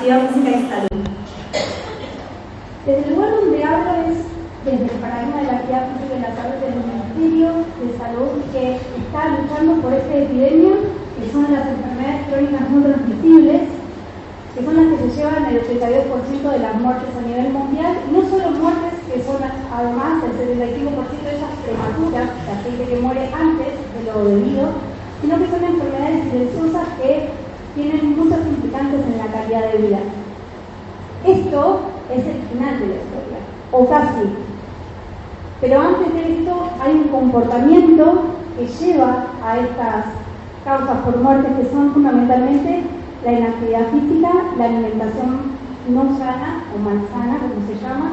actividad física y salud. Desde el lugar donde hablo es desde el paradigma de la actividad física y la salud del Ministerio de Salud que está luchando por esta epidemia, que son las enfermedades crónicas no transmisibles, que son las que se llevan el 82% de las muertes a nivel mundial, y no solo muertes que son además el 75% de esas prematuras, la gente que muere antes de lo debido, sino que son enfermedades silenciosas que tienen muchas implicantes en la calidad de vida. Esto es el final de la historia, o casi. Pero antes de esto hay un comportamiento que lleva a estas causas por muerte que son fundamentalmente la inactividad física, la alimentación no sana o malsana, como se llama,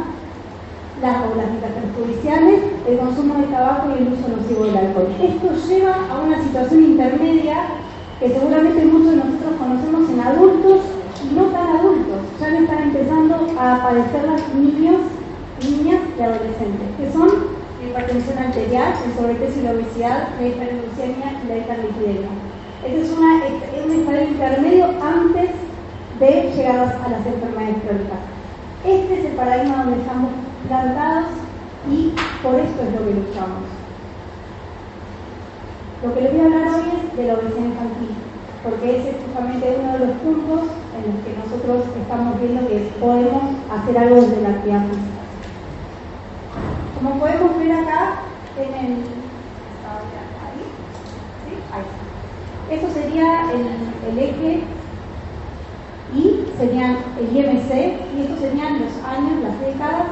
las poblaciones perjudiciales, el consumo de tabaco y el uso nocivo del alcohol. Esto lleva a una situación intermedia que seguramente muchos de nosotros conocemos en adultos y no tan adultos, ya no están empezando a padecer las niños, niñas y adolescentes, que son la hipertensión arterial, el sobrepeso y la obesidad, la hiperglucemia y la hiperlipidemia. Este es, una, un estado intermedio antes de llegar a las enfermedades crónicas. Este es el paradigma donde estamos plantados y por esto es lo que luchamos. Lo que les voy a hablar hoy es de la obesidad infantil porque ese es justamente uno de los puntos en los que nosotros estamos viendo que podemos hacer algo desde la actividad física. Como podemos ver acá, en el... Ahí, ¿sí? ahí Eso sería el, eje y serían el IMC, y estos serían los años, las décadas.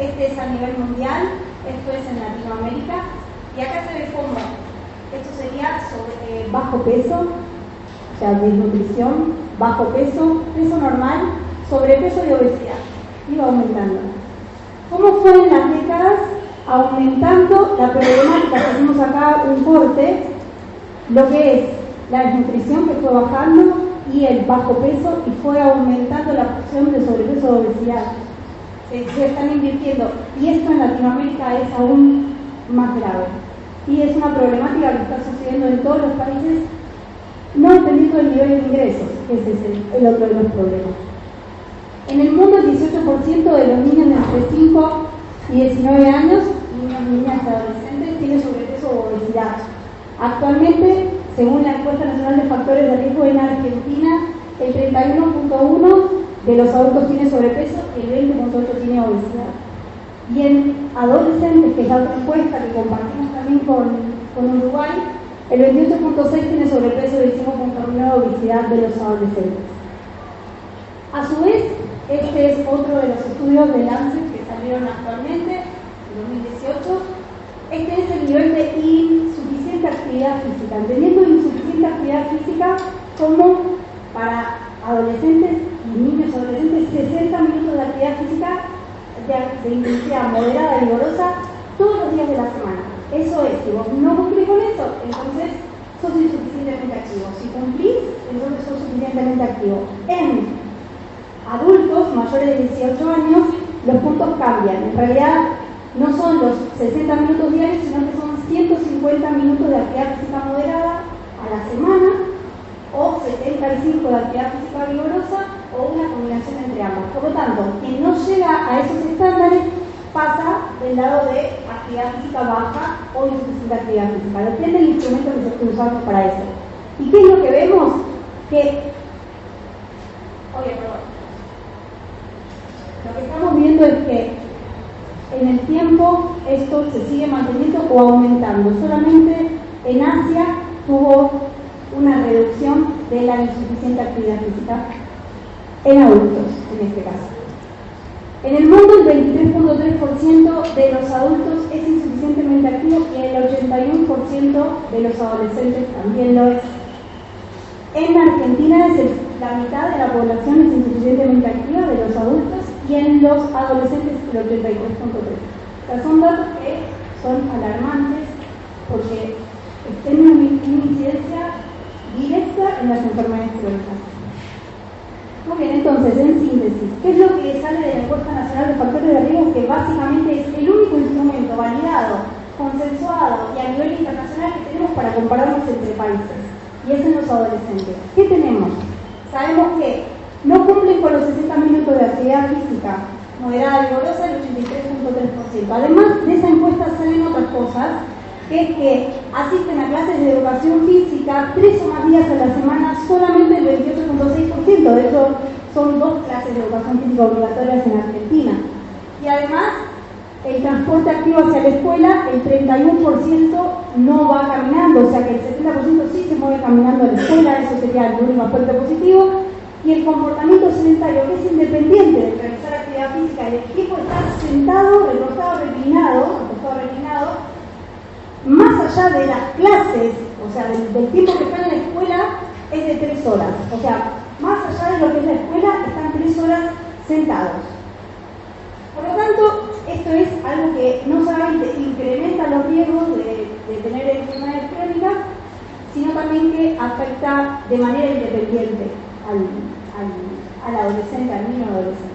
Este es a nivel mundial, esto es en Latinoamérica, y acá se ve cómo esto sería bajo peso, o sea, desnutrición, bajo peso, peso normal, sobrepeso y obesidad. Iba aumentando. ¿Cómo fue en las décadas? Aumentando la problemática, tenemos acá un corte, lo que es la desnutrición que fue bajando y el bajo peso y fue aumentando la porción de sobrepeso y obesidad. se están invirtiendo y esto en Latinoamérica es aún más grave y es una problemática que está sucediendo en todos los países no dependiendo del nivel de ingresos, ese es el, el otro de los problemas. En el mundo el 18% de los niños de entre 5 y 19 años, niños, niñas y adolescentes, tienen sobrepeso o obesidad. Actualmente, según la encuesta nacional de factores de riesgo en Argentina, el 31.1 de los adultos tiene sobrepeso y el 20.8 tiene obesidad. Y en adolescentes, que es la otra encuesta que compartimos también con, con Uruguay, el 28.6 tiene sobrepeso y el 5.1 obesidad de los adolescentes. A su vez, este es otro de los estudios de Lancet que salieron actualmente, en 2018. Este es el nivel de insuficiente actividad física, entendiendo insuficiente actividad física como para adolescentes y niños adolescentes 60 minutos de actividad física de, intensidad moderada y vigorosa todos los días de la semana. Eso es, si vos no cumplís con eso, entonces sos insuficientemente activo. Si cumplís, entonces sos suficientemente activo. En adultos mayores de 18 años, los puntos cambian. En realidad, no son los 60 minutos diarios, sino que son 150 minutos de actividad física moderada a la semana, o 75 de actividad física vigorosa, o una combinación entre ambos. Por lo tanto, quien no llega a esos estándares pasa del lado de actividad física baja o insuficiente actividad física. Depende del instrumento que se esté usando para eso. ¿Y qué es lo que vemos? Que, oye, perdón. Lo que estamos viendo es que en el tiempo esto se sigue manteniendo o aumentando. Solamente en Asia tuvo una reducción de la insuficiente actividad física en adultos, en este caso. En el mundo el 23.3% de los adultos es insuficientemente activo y el 81% de los adolescentes también lo es. En Argentina es la mitad de la población es insuficientemente activa de los adultos y en los adolescentes el 83.3. O sea, son datos que son alarmantes porque tienen una incidencia directa en las enfermedades crónicas. Muy bien, entonces, en síntesis, ¿qué es lo que sale de la encuesta nacional de factores de riesgo? Que básicamente es el único instrumento validado, consensuado y a nivel internacional que tenemos para compararnos entre países. Y es en los adolescentes. ¿Qué tenemos? Sabemos que no cumplen con los 60 minutos de actividad física moderada y vigorosa el 83.3%. Además de esa encuesta salen otras cosas, que es que asisten a clases de educación física tres o más días a la semana solamente el 28.6%. De hecho, son dos clases de educación física obligatorias en Argentina. Y además, el transporte activo hacia la escuela, el 31% no va caminando, o sea que el 70% sí se mueve caminando a la escuela, eso sería el único aspecto positivo. Y el comportamiento sedentario, que es independiente de realizar actividad física, el equipo está sentado, recostado, reclinado, recostado, reclinado, más allá de las clases, o sea, del, tiempo que están en la escuela, es de tres horas. O sea, más allá de lo que es la escuela, están tres horas sentados. Por lo tanto, esto es algo que no solamente incrementa los riesgos de, tener enfermedades crónicas, sino también que afecta de manera independiente al, al adolescente, al niño adolescente.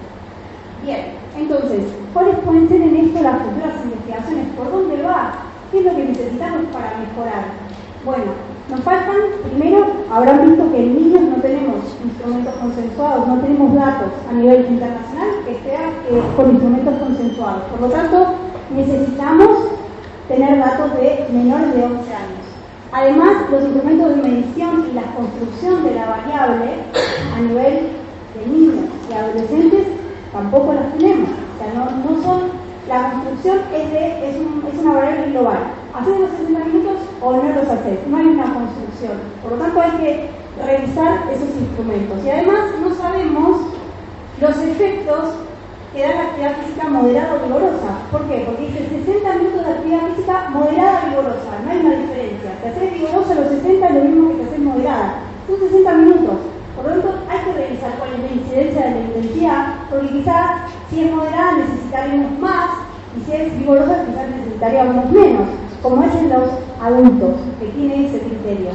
Bien, entonces, ¿cuáles pueden ser en esto las futuras investigaciones? ¿Por dónde va ¿Qué es lo que necesitamos para mejorar? Bueno, nos faltan, primero, habrán visto que en niños no tenemos instrumentos consensuados, no tenemos datos a nivel internacional que sean eh, con instrumentos consensuados. Por lo tanto, necesitamos tener datos de menores de 11 años. Además, los instrumentos de medición y la construcción de la variable a nivel de niños y adolescentes tampoco las tenemos. O sea, no, no son la construcción es, una variable global. ¿Haces los 60 minutos o no los haces? No hay una construcción. Por lo tanto, hay que revisar esos instrumentos. Y además, no sabemos los efectos que da la actividad física moderada o vigorosa. ¿Por qué? Porque dice 60 minutos de actividad física moderada o vigorosa. No hay una diferencia. Si haces vigorosa los 60 es lo mismo que si haces moderada. Son 60 minutos. Por lo tanto, hay que revisar cuál es la incidencia de la intensidad, porque quizás si es moderada necesitaríamos más y si es vigorosa quizás necesitaríamos menos, como es en los adultos, que tiene ese criterio.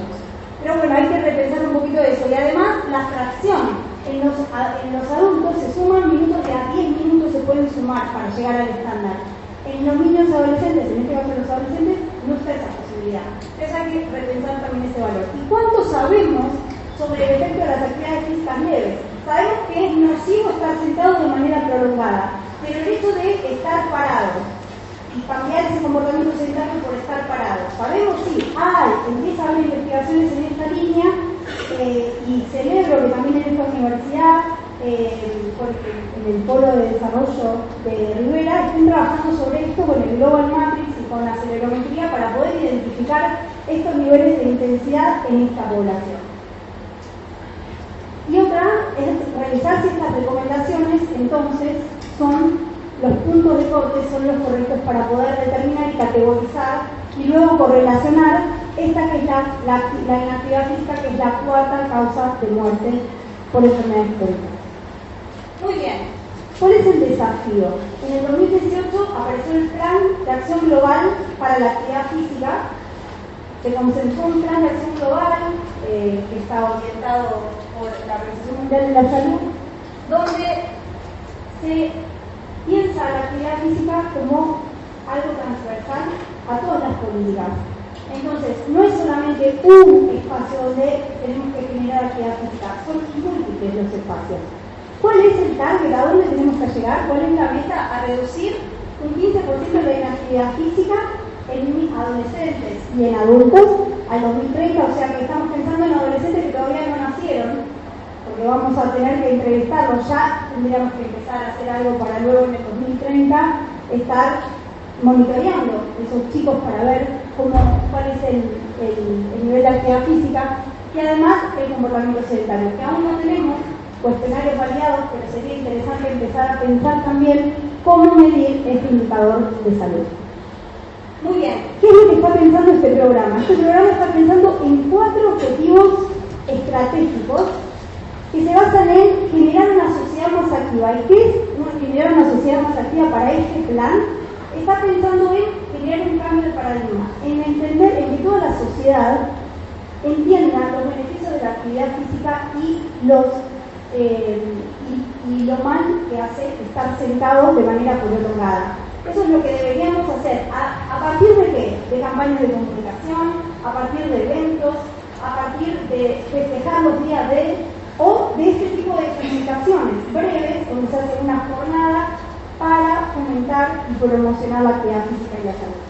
Pero bueno, hay que repensar un poquito de eso. Y además, la fracción. En los, en los adultos se suman minutos que a 10 minutos se pueden sumar para llegar al estándar. En los niños adolescentes, en este caso los adolescentes, no está esa posibilidad. Entonces hay que repensar también ese valor. ¿Y cuánto sabemos sobre el efecto de las actividades físicas leves. Sabemos que es nocivo estar sentado de manera prolongada, pero el hecho de estar parado y cambiar ese comportamiento sedentario por estar parado. Sabemos sí, hay, empieza a haber investigaciones en esta línea eh, y celebro que también en esta universidad, eh, en el Polo de Desarrollo de Rivera, estén trabajando sobre esto con el Global Matrix y con la acelerometría para poder identificar estos niveles de intensidad en esta población. Y otra es realizar si estas recomendaciones entonces son los puntos de corte son los correctos para poder determinar y categorizar y luego correlacionar esta que es la, la, inactividad física, que es la cuarta causa de muerte por enfermedades crónicas. Muy bien, ¿cuál es el desafío? En el 2018 apareció el Plan de Acción Global para la Actividad Física, se concentró un plan de acción global eh, que está orientado por la Organización Mundial de la Salud, donde se piensa la actividad física como algo transversal a todas las políticas. Entonces, no es solamente un espacio donde tenemos que generar actividad física, son múltiples los espacios. ¿Cuál es el target? ¿A dónde tenemos que llegar? ¿Cuál es la meta? A reducir un 15% de la actividad física en adolescentes y en adultos al 2030, o sea que estamos pensando en adolescentes que todavía no nacieron, porque vamos a tener que entrevistarlos ya, tendríamos que empezar a hacer algo para luego en el 2030 estar monitoreando esos chicos para ver cómo, cuál es el, nivel de actividad física y además el comportamiento sedentario, que aún no tenemos cuestionarios variados, pero sería interesante empezar a pensar también cómo medir este indicador de salud. Muy bien, ¿qué es lo que está pensando este programa? Este programa está pensando en cuatro objetivos estratégicos que se basan en generar una sociedad más activa. ¿Y qué es generar una sociedad más activa para este plan? Está pensando en generar un cambio de paradigma, en entender en que toda la sociedad entienda los beneficios de la actividad física y los eh, y, lo mal que hace estar sentado de manera prolongada. Eso es lo que deberíamos hacer. ¿A, ¿A, partir de qué? De campañas de comunicación, a partir de eventos, a partir de festejar los días de o de este tipo de comunicaciones breves, donde se hace una jornada para fomentar y promocionar la actividad física y la salud.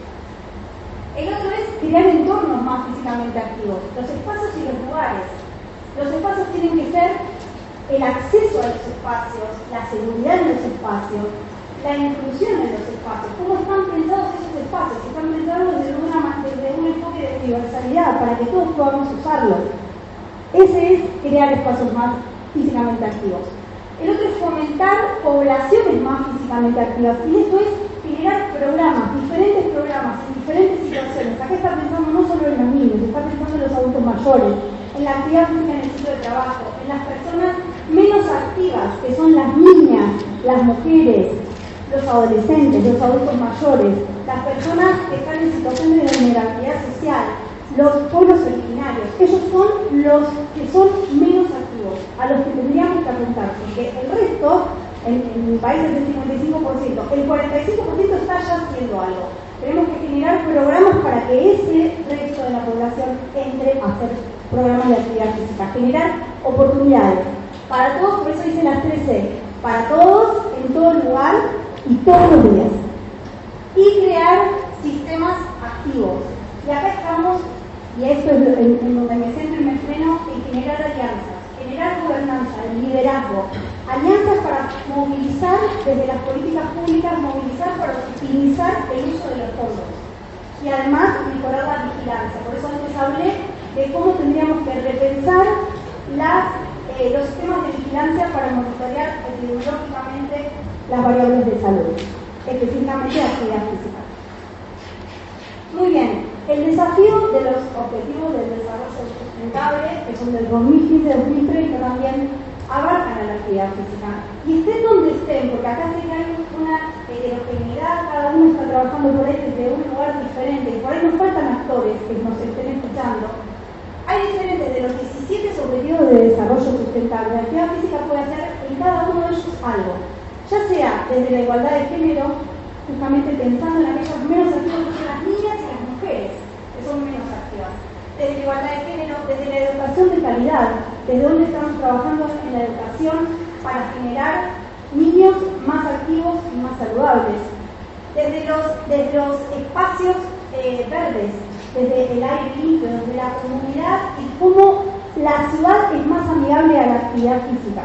El otro es crear entornos más físicamente activos, los espacios y los lugares. Los espacios tienen que ser el acceso a los espacios, la seguridad en los espacios, la inclusión en los espacios, cómo están pensados esos espacios, están pensados desde, una, desde un enfoque de universalidad para que todos podamos usarlos ese es crear espacios más físicamente activos. El otro es fomentar poblaciones más físicamente activas. Y esto es generar programas, diferentes programas, en diferentes situaciones. Acá está pensando no solo en los niños, está pensando en los adultos mayores, en la actividad física en el sitio de trabajo, en las personas menos activas, que son las niñas, las mujeres, los adolescentes, los adultos mayores, las personas que están en situación de vulnerabilidad social, los pueblos originarios. Ellos son los que son menos activos, a los que tendríamos que apuntar, porque el resto, en, mi país es del 55%, el 45% está ya haciendo algo. Tenemos que generar programas para que ese resto de la población entre a hacer programas de actividad física, generar oportunidades para todos, por eso dice las 13, para todos, en todo lugar y todos los días. Y crear sistemas activos. Y acá estamos y esto es en, donde me centro y me freno, en generar alianzas, generar gobernanza, liderazgo, alianzas para movilizar desde las políticas públicas, movilizar para optimizar el uso de los fondos y además mejorar la vigilancia. Por eso antes hablé de cómo tendríamos que repensar eh, los sistemas de vigilancia para monitorear epidemiológicamente las variables de salud, específicamente la actividad física. Muy bien, el desafío de los objetivos del desarrollo sustentable, que son del 2015-2030, también abarcan a la actividad física. Y estén donde estén, porque acá sí que hay una heterogeneidad, cada uno está trabajando por ahí desde un lugar diferente, y por ahí nos faltan actores que nos estén escuchando. Hay diferentes de los 17 objetivos de desarrollo sustentable. La actividad física puede hacer en cada uno de ellos algo, ya sea desde la igualdad de género, justamente pensando en aquellos menos activos que son las niñas y las mujeres, que son menos activas. Desde la igualdad de género, desde la educación de calidad, desde dónde estamos trabajando en la educación para generar niños más activos y más saludables. Desde los, desde los espacios eh, verdes, desde el aire limpio, desde la comunidad y cómo la ciudad es más amigable a la actividad física.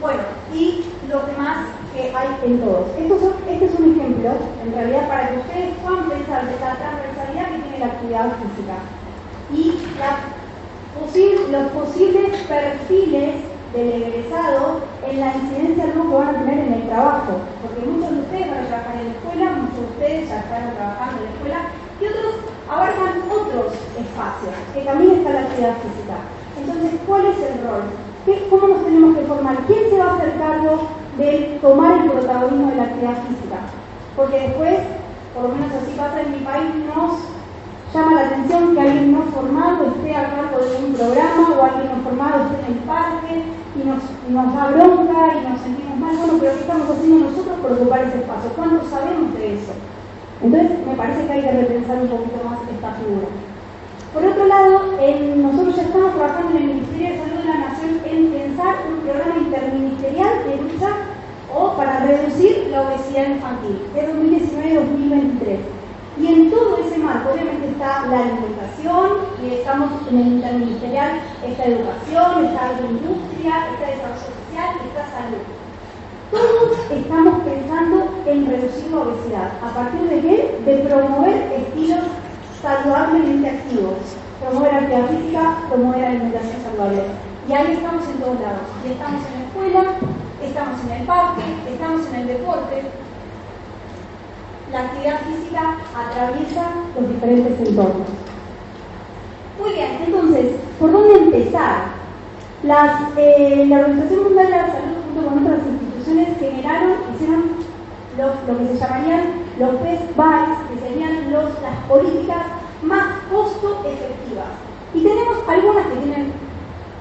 Bueno, y lo que hay en todos. este es un ejemplo, en realidad, para que ustedes puedan pensar de la transversalidad que tiene la actividad física y los posibles perfiles del egresado en la incidencia que van a tener en el trabajo, porque muchos de ustedes van a trabajar en la escuela, muchos de ustedes ya están trabajando en la escuela y otros abarcan otros espacios, que también está la actividad física. Entonces, ¿cuál es el rol? ¿Cómo nos tenemos que formar? ¿Quién se va a hacer cargo de tomar el protagonismo de la actividad física? Porque después, por lo menos así pasa en mi país, nos llama la atención que alguien no formado esté a cargo de un programa o alguien no formado esté en el parque y nos, nos da bronca y nos sentimos mal. Bueno, pero ¿qué estamos haciendo nosotros por ocupar ese espacio? ¿Cuánto sabemos de eso? Entonces, me parece que hay que repensar un poquito más esta figura. Por otro lado, nosotros ya estamos trabajando en el Ministerio de Salud de la Nación en pensar un programa interministerial de lucha o para reducir la obesidad infantil de 2019-2023. Y en todo ese marco, obviamente, está la alimentación, y estamos en el interministerial, está educación, está industria, está desarrollo social, está salud. Todos estamos pensando en reducir la obesidad. ¿A partir de qué? De promover estilos saludablemente activos. Promover actividad física, promover alimentación saludable. Y ahí estamos en todos lados. Y estamos en la escuela, estamos en el parque, estamos en el deporte. La actividad física atraviesa los diferentes entornos. Muy bien, entonces, ¿por dónde empezar? Las, eh, la Organización Mundial de la Salud junto con otras instituciones generaron, hicieron lo, que se llamarían los best buys, que serían los, las políticas más costo efectivas. Y tenemos algunas que tienen,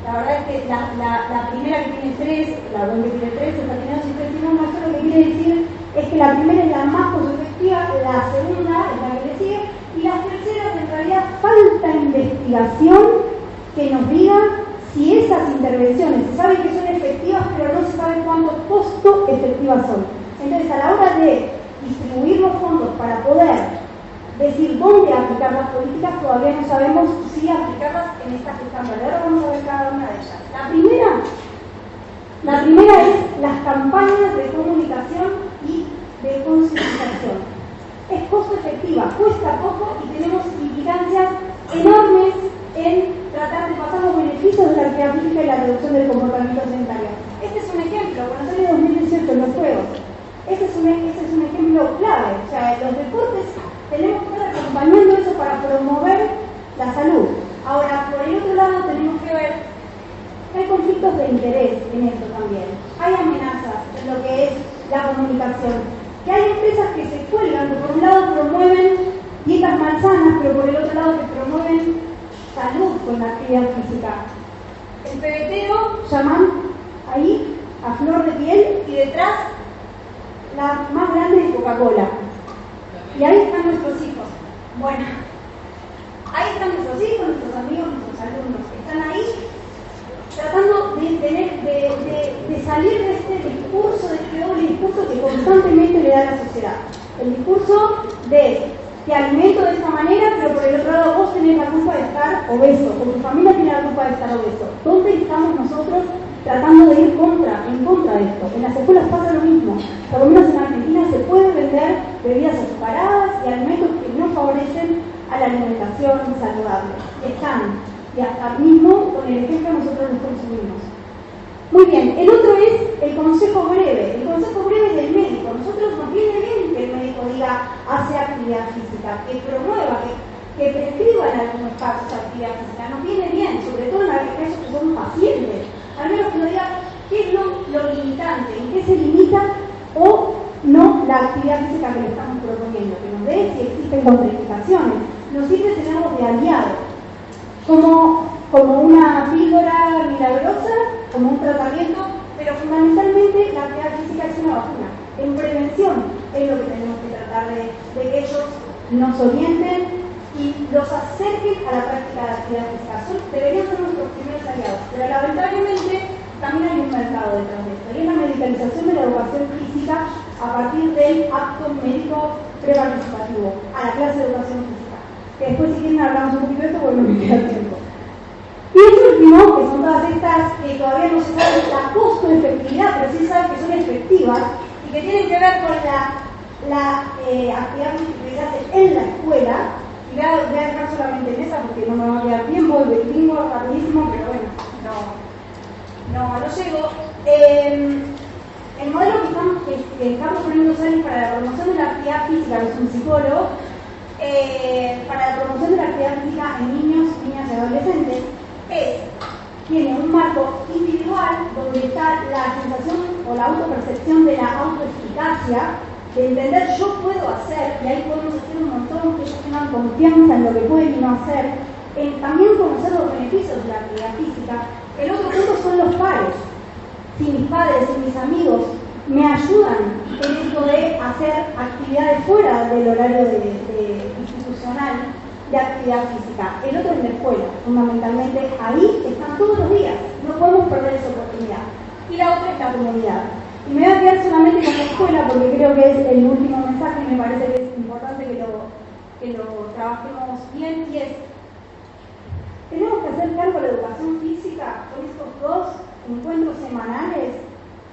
la verdad es que la, la, primera que tiene tres, la web que tiene tres, esta tiene dos y tres tiene eso lo que quiere decir es que la primera es la más costo efectiva, la segunda es la que le sigue, y las terceras en realidad falta investigación que nos diga si esas intervenciones se sabe que son efectivas, pero no se sabe cuánto costo efectivas son. Entonces, a la hora de distribuir los fondos para poder decir dónde aplicar las políticas, todavía no sabemos si aplicarlas en estas que están Ahora vamos a ver cada una de ellas. La primera, la primera es las campañas de comunicación y de concientización. Es costo efectiva, cuesta poco y tenemos implicancias enormes en tratar de pasar los beneficios de la física y la reducción del comportamiento sedentario. Este es un ejemplo, Buenos Aires 2018 en los Juegos. Ese es, un, ejemplo clave. O sea, los deportes tenemos que estar acompañando eso para promover la salud. Ahora, por el otro lado, tenemos que ver que hay conflictos de interés en esto también. Hay amenazas en lo que es la comunicación. Que hay empresas que se cuelgan, que por un lado promueven dietas malsanas, pero por el otro lado que promueven salud con la actividad física. El pebetero llaman ahí a flor de piel y detrás la más grande de Coca-Cola. Y ahí están nuestros hijos. Bueno, ahí están nuestros hijos, nuestros amigos, nuestros alumnos. Están ahí tratando de, tener, de, salir de este discurso, de este doble discurso que constantemente le da la sociedad. El discurso de te alimento de esta manera, pero por el otro lado vos tenés la culpa de estar obeso, o tu familia tiene la culpa de estar obeso. ¿Dónde estamos nosotros tratando de ir contra, en contra de esto. En las escuelas pasa lo mismo. Por lo menos en Argentina se pueden vender bebidas azucaradas y alimentos que no favorecen a la alimentación saludable. Están, y hasta mismo con el ejemplo nosotros los consumimos. Muy bien, el otro es el consejo breve. El consejo breve del médico. Nosotros nos viene bien que el médico diga hace actividad física, que promueva, que, que prescriba en algunos casos actividad física. Nos viene bien, sobre todo en aquellos que son pacientes al menos que nos diga qué es lo, limitante, en qué se limita o no la actividad física que le estamos proponiendo, que nos dé si existen contraindicaciones. Nos sirve tenerlos de aliado, como, como una píldora milagrosa, como un tratamiento, pero fundamentalmente la actividad física es una vacuna. En prevención es lo que tenemos que tratar de, de que ellos nos orienten y los acerquen a la práctica de la actividad física. deberían ser nuestros primeros aliados, pero lamentablemente también hay un mercado de esto, y es la medicalización de la educación física a partir del acto médico preparticipativo, a la clase de educación física. Que después si quieren hablamos un poquito de esto porque no me queda tiempo. Y el último, que son todas estas que todavía no se saben la costo-efectividad, pero sí saben que son efectivas y que tienen que ver con la, la eh, actividad que se en la escuela, Voy a, voy a, dejar solamente en esa porque no me va a quedar tiempo, el tengo rapidísimo, pero bueno, no, no, no llego. Eh, el modelo que estamos, que, estamos poniendo para la promoción de la actividad física, que es un psicólogo, eh, para la promoción de la actividad física en niños, niñas y adolescentes, es, tiene un marco individual donde está la sensación o la autopercepción de la autoeficacia, de entender yo puedo hacer, y ahí podemos hacer un montón que ellos tengan confianza en lo que pueden y no hacer, también conocer los beneficios de la actividad física. El otro punto son los pares. Si mis padres y mis amigos me ayudan en esto de hacer actividades fuera del horario institucional, de actividad física. El otro es la escuela, fundamentalmente. Ahí están todos los días. No podemos perder esa oportunidad. Y la otra es la comunidad. Y me voy a quedar solamente con la escuela porque creo que es el último mensaje y me parece que es importante que lo, que lo trabajemos bien. Y es, tenemos que hacer cargo de la educación física con estos dos encuentros semanales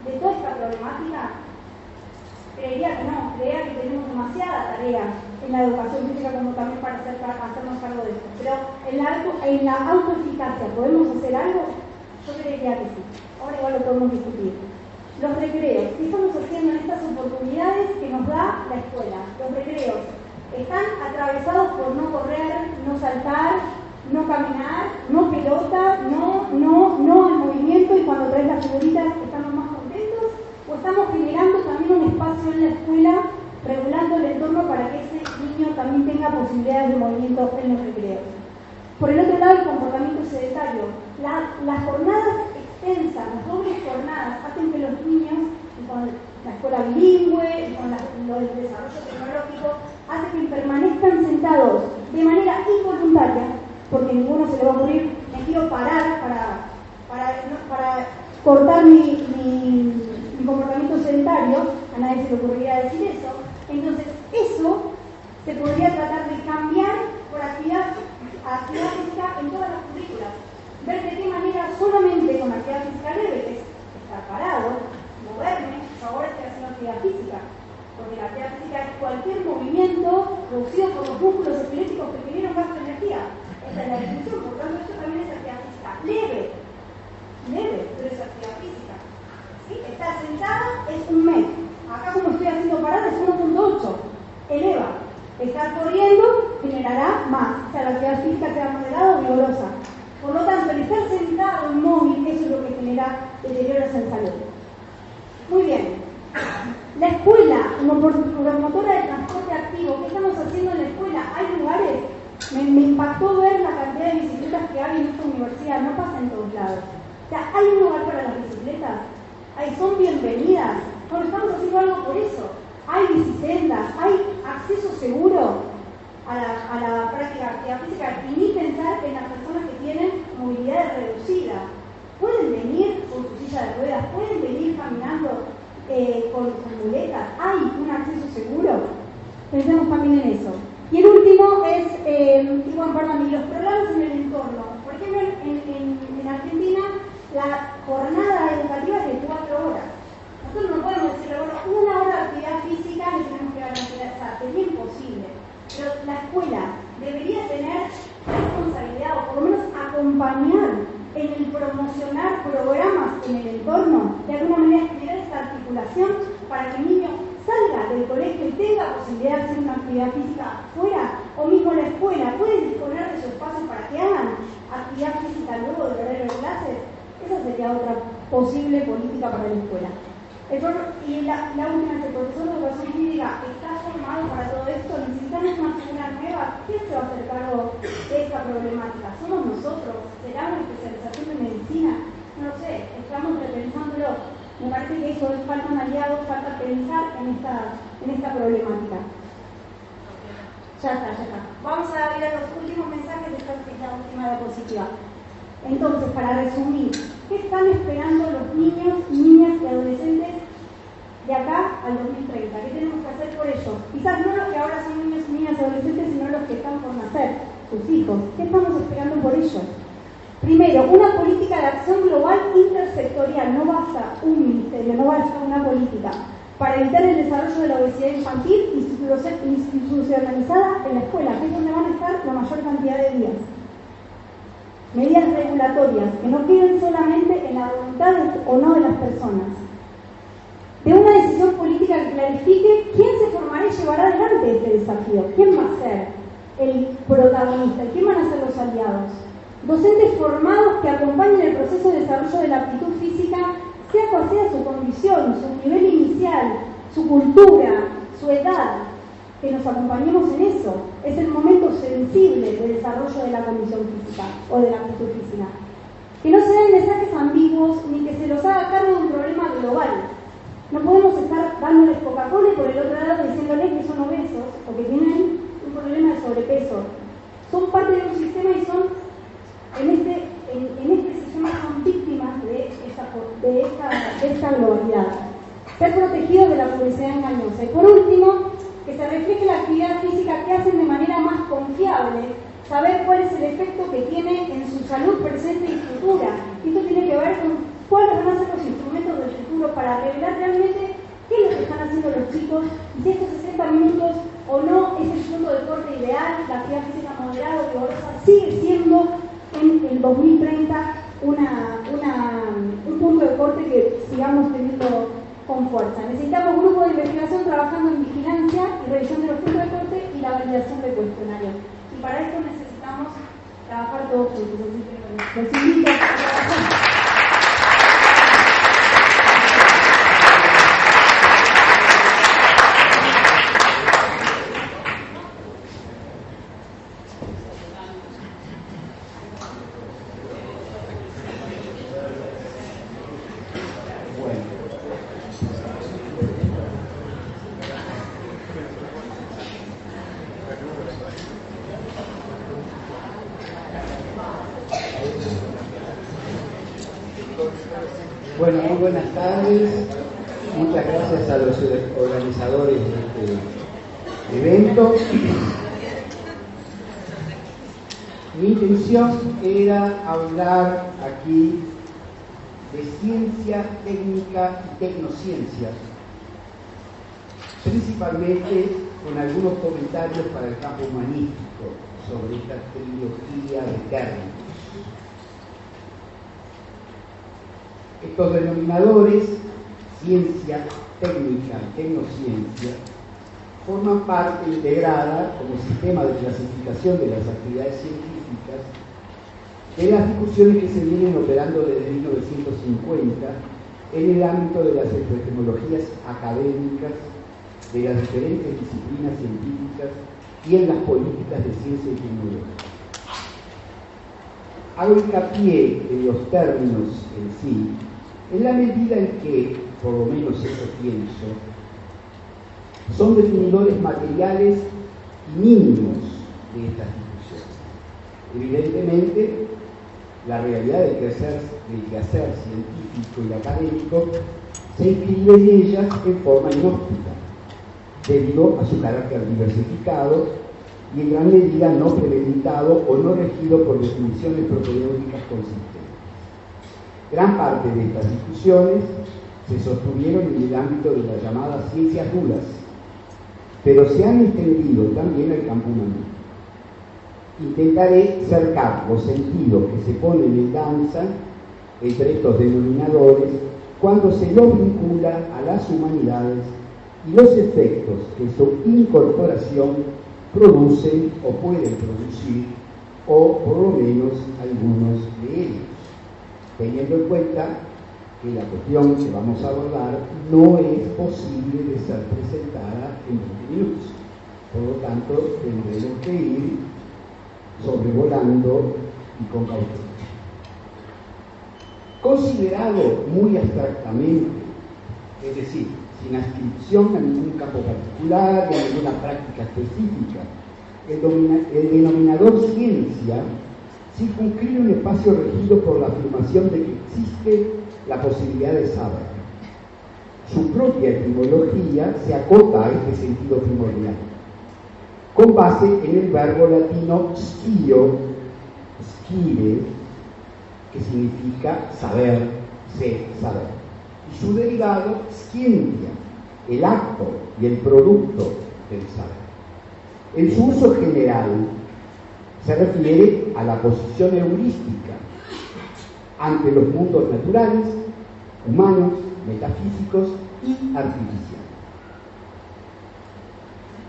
de toda esta problemática creería que no, creería que tenemos demasiada tarea en la educación física como también para, hacer, para hacernos cargo de esto. Pero en la, en la autoeficacia, ¿podemos hacer algo? Yo creería que sí. Ahora igual lo podemos discutir. Los recreos, ¿qué estamos haciendo en estas oportunidades que nos da la escuela? Los recreos están atravesados por no correr, no saltar, no caminar, no pelota, no, no, no el movimiento y cuando traes las figuritas estamos más o estamos generando también un espacio en la escuela regulando el entorno para que ese niño también tenga posibilidades de movimiento en los recreos. Por el otro lado, el comportamiento sedentario. las jornadas las dobles jornadas, hacen que los niños, con la escuela bilingüe, con el desarrollo tecnológico, hacen que permanezcan sentados de manera involuntaria, porque ninguno se le va a ocurrir, me quiero parar para, para, para cortar mi, comportamiento sedentario, a nadie se le ocurriría decir eso. Entonces, eso se podría tratar de cambiar por actividad, actividad física en todas las currículas. Ver de qué manera solamente con actividad física leve, que es estar parado, moverme, ahora estoy haciendo actividad física. Porque la actividad física es cualquier movimiento producido por los músculos esqueléticos que generan de energía. Esa es la definición, por tanto, esto también es actividad física leve. Leve, pero es actividad física. Estar sentada es un mes. Acá como estoy haciendo parada es 1.8. Eleva. Estar corriendo generará más. O sea, la actividad física queda moderada o vigorosa. Por lo tanto, el estar sentado inmóvil, eso es lo que genera deterioros en salud. Muy bien. La escuela, como promotora de transporte activo, ¿qué estamos haciendo en la escuela? Hay lugares, me, impactó ver la cantidad de bicicletas que hay en esta universidad, no pasa en todos lados. O sea, hay un lugar para las bicicletas, Ahí son bienvenidas. Bueno, estamos haciendo algo por eso. Hay bicisendas, hay acceso seguro a la, práctica de actividad física y ni pensar en las personas que tienen movilidad reducida. Pueden venir con su silla de ruedas, pueden venir caminando eh, con sus muletas. Hay un acceso seguro. Pensemos también en eso. Y el último es, eh, y bueno, perdón, los programas en el entorno. Por ejemplo, en Argentina la jornada educativa es de cuatro horas. Nosotros no podemos decir, bueno, una hora de actividad física le tenemos que garantizar, o sea, sería imposible. Pero la escuela debería tener responsabilidad o por lo menos acompañar en el promocionar programas en el entorno, de alguna manera generar esta articulación para que el niño salga del colegio y tenga posibilidad de hacer una actividad física fuera, o mismo la escuela, puede disponer de su espacio para que hagan actividad física luego del horario de clases, esa sería otra posible política para la escuela. y la, última es el profesor de educación física para todo esto, necesitamos una figura nueva. ¿Quién se va a hacer cargo de esta problemática? ¿Somos nosotros? ¿Será una especialización de medicina? No sé, estamos repensándolo. Me parece que eso es falta un aliado, falta pensar en esta, en esta problemática. Ya está, ya está. Vamos a ver los últimos mensajes de esta última diapositiva. Entonces, para resumir, ¿qué están esperando los niños, niñas y adolescentes de acá al 2030. ¿Qué tenemos que hacer por ello? Quizás no los que ahora son niños y niñas adolescentes, sino los que están por nacer, sus hijos. ¿Qué estamos esperando por ellos? Primero, una política de acción global intersectorial, no basta un ministerio, no basta una política, para evitar el desarrollo de la obesidad infantil institucionalizada en la escuela, que es donde van a estar la mayor cantidad de días. Medidas regulatorias que no queden solamente en la voluntad o no de las personas. De una decisión política que clarifique quién se formará y llevará adelante este desafío, quién va a ser el protagonista, quién van a ser los aliados. Docentes formados que acompañen el proceso de desarrollo de la aptitud física sea cual sea su condición, su nivel inicial, su cultura, su edad, que nos acompañemos en eso. Es el momento sensible de desarrollo de la condición física o de la actitud física. Que no se den mensajes ambiguos ni que se los haga cargo de un problema global. No podemos estar dándoles Coca-Cola y por el otro lado diciéndoles que son obesos o que tienen un problema de sobrepeso. Son parte de un sistema y son, en este, en, este sistema son víctimas de esta, de esta, de esta globalidad. Ser protegidos de la publicidad engañosa. Y por último, que se refleje la actividad física que hacen de manera más confiable, saber cuál es el efecto que tiene en su salud presente y futura. Esto tiene que ver con cuáles van a ser los instrumentos del futuro para revelar realmente qué es lo que están haciendo los chicos y si estos 60 minutos o no es el punto de corte ideal, la actividad física moderada o vigorosa sigue siendo en el 2030 una, un punto de corte que sigamos teniendo con fuerza. Necesitamos un grupo de investigación trabajando en vigilancia y revisión de los puntos de corte y la validación de cuestionarios. Y para esto necesitamos trabajar todos juntos. Los invito a trabajar. buenas tardes. Muchas gracias a los organizadores de este evento. Mi intención era hablar aquí de ciencia, técnica y tecnociencia, con algunos comentarios para el campo humanístico sobre esta trilogía de términos. Estos denominadores, ciencia, técnica tecnociencia, forman parte integrada como sistema de clasificación de las actividades científicas de las discusiones que se vienen operando desde 1950 en el ámbito de las epistemologías académicas, de las diferentes disciplinas científicas y en las políticas de ciencia y tecnología. Hago hincapié en los términos en sí, en la medida en que, por lo menos eso pienso, son definidores materiales y mínimos de estas discusiones. Evidentemente, la realidad del quehacer, del quehacer científico y académico se inscribe en ellas en forma inhóspita, debido a su carácter diversificado y en gran medida no premeditado o no regido por definiciones propedéuticas consistentes. Gran parte de estas discusiones se sostuvieron en el ámbito de las llamadas ciencias duras, pero se han extendido también al campo humano. Intentaré cercar los sentidos que se ponen en danza entre estos denominadores cuando se los vincula a las humanidades y los efectos que su incorporación producen o pueden producir, o por lo menos algunos de ellos teniendo en cuenta que la cuestión que vamos a abordar no es posible de ser presentada en 20 minutos. Por lo tanto, tendremos que ir sobrevolando y con cautela. Considerado muy abstractamente, es decir, sin adscripción a ningún campo particular ni a ninguna práctica específica, el, el denominador ciencia circunscribe un espacio regido por la afirmación de que existe la posibilidad de saber. su propia etimología se acota a este sentido primordial, con base en el verbo latino scio, scire, que significa saber, ser, saber, su derivado scientia, el acto y el producto del saber. En su uso general se refiere a la posición heurística ante los mundos naturales, humanos, metafísicos y artificiales.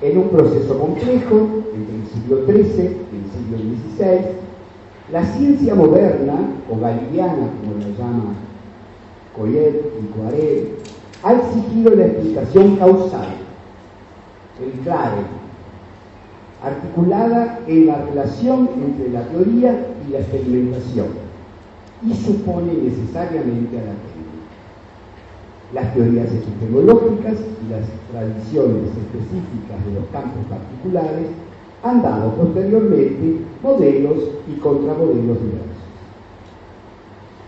En un proceso complejo, entre el siglo XIII y el siglo XVI, la ciencia moderna, o galileana como la llama Coyet y Poiret, ha exigido la explicación causal, el clave, articulada en la relación entre la teoría y la experimentación, y supone necesariamente a la técnica. Las teorías epistemológicas y las tradiciones específicas de los campos particulares han dado posteriormente modelos y contramodelos diversos.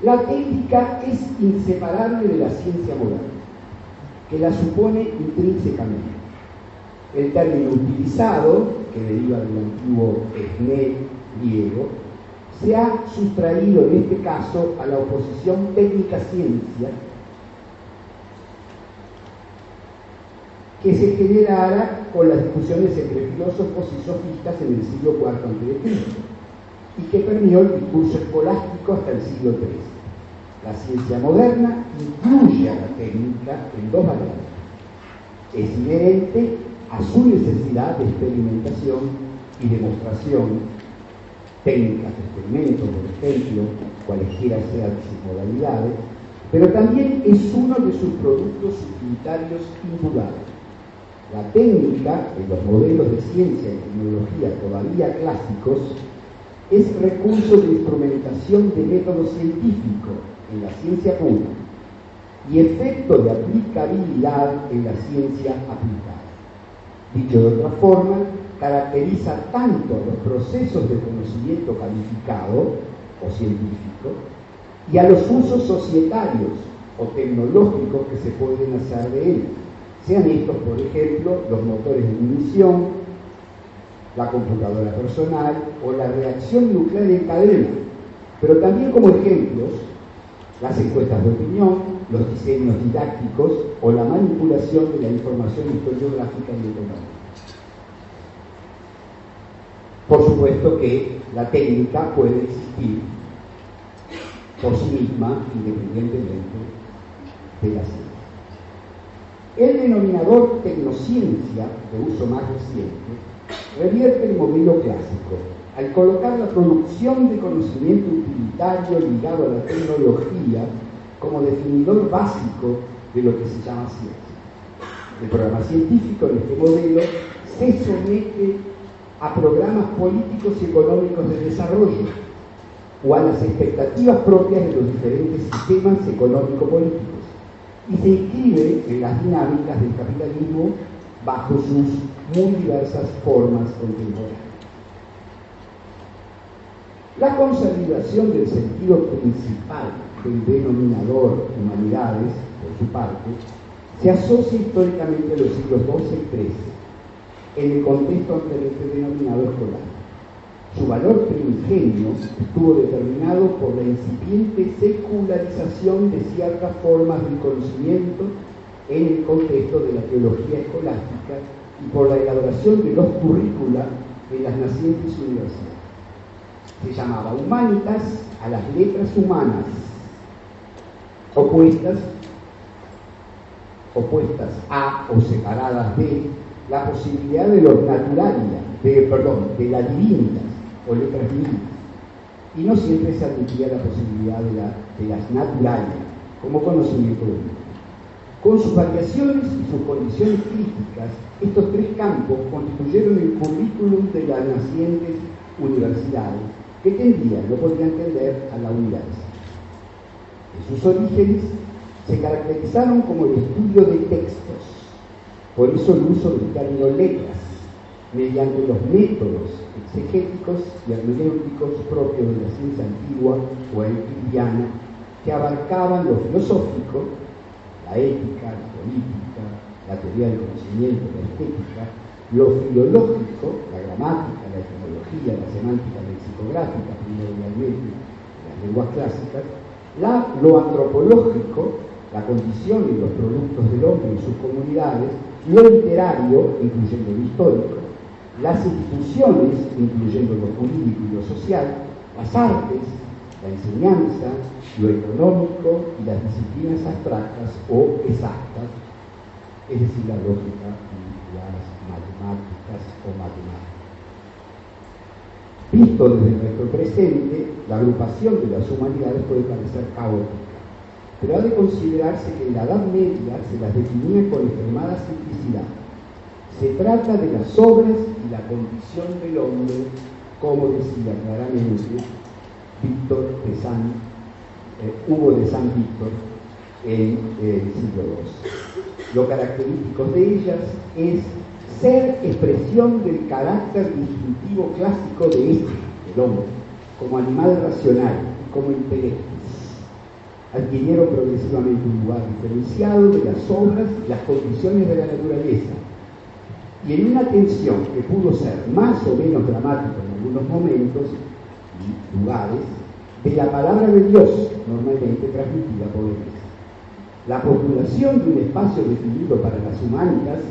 La técnica es inseparable de la ciencia moderna, que la supone intrínsecamente. El término utilizado, que deriva del antiguo esne griego, se ha sustraído en este caso a la oposición técnica-ciencia que se generara con las discusiones entre filósofos y sofistas en el siglo IV a.C. y que permeó el discurso escolástico hasta el siglo III. La ciencia moderna incluye a la técnica en dos variables. Es inherente a su necesidad de experimentación y demostración, técnicas de experimento, por ejemplo, cualesquiera sean sus modalidades, pero también es uno de sus productos utilitarios indudables la técnica en los modelos de ciencia y tecnología todavía clásicos es recurso de instrumentación de método científico en la ciencia pura y efecto de aplicabilidad en la ciencia aplicada. Dicho de otra forma, caracteriza tanto a los procesos de conocimiento calificado o científico y a los usos societarios o tecnológicos que se pueden hacer de él sean estos, por ejemplo, los motores de munición, la computadora personal o la reacción nuclear en cadena, pero también como ejemplos las encuestas de opinión, los diseños didácticos o la manipulación de la información historiográfica y económica. Por supuesto que la técnica puede existir por sí misma independientemente de la ciencia. El denominador tecnociencia, de uso más reciente, revierte el modelo clásico al colocar la producción de conocimiento utilitario ligado a la tecnología como definidor básico de lo que se llama ciencia. El programa científico en este modelo se somete a programas políticos y económicos de desarrollo o a las expectativas propias de los diferentes sistemas económico-políticos y se inscribe en las dinámicas del capitalismo bajo sus muy diversas formas contemporáneas. La consolidación del sentido principal del denominador humanidades, por su parte, se asocia históricamente a los siglos XII y XIII en el contexto anteriormente denominado escolar. Su valor primigenio estuvo determinado por la incipiente secularización de ciertas formas del conocimiento en el contexto de la teología escolástica y por la elaboración de los currícula en las nacientes universidades. Se llamaba humanitas a las letras humanas, opuestas, opuestas a o separadas de la posibilidad de los naturalia, de, perdón, de la divinidad o letras divinas. Y no siempre se admitía la posibilidad de, las naturales como conocimiento único. Con sus variaciones y sus condiciones críticas, estos tres campos constituyeron el currículum de las nacientes universidades, que tendían, no podían tender a la unidad. En sus orígenes se caracterizaron como el estudio de textos, por eso el uso del término letras, mediante los métodos exegéticos y hermenéuticos propios de la ciencia antigua o euclidiana, que abarcaban lo filosófico, la ética, la política, la teoría del conocimiento, la estética, lo filológico, la gramática, la etimología, la semántica lexicográfica, primordialmente las lenguas clásicas, lo antropológico, la condición y los productos del hombre y sus comunidades, lo literario, incluyendo lo histórico, las instituciones, incluyendo lo jurídico y lo social, las artes, la enseñanza, lo económico y las disciplinas abstractas o exactas, es decir, la lógica y las matemáticas o matemáticas. Visto desde nuestro presente, la agrupación de las humanidades puede parecer caótica, pero ha de considerarse que en la Edad Media se las definía con extremada simplicidad. Se trata de las obras y la condición del hombre, como decía claramente Víctor de San, eh, Hugo de San Víctor en el siglo II. Lo característico de ellas es ser expresión del carácter distintivo clásico de este, el hombre, como animal racional, como intelecto. Adquirieron progresivamente un lugar diferenciado de las obras y las condiciones de la naturaleza, y en una tensión que pudo ser más o menos dramática en algunos momentos, lugares de la palabra de Dios, normalmente transmitida por ellos. La postulación de un espacio definido para las humanidades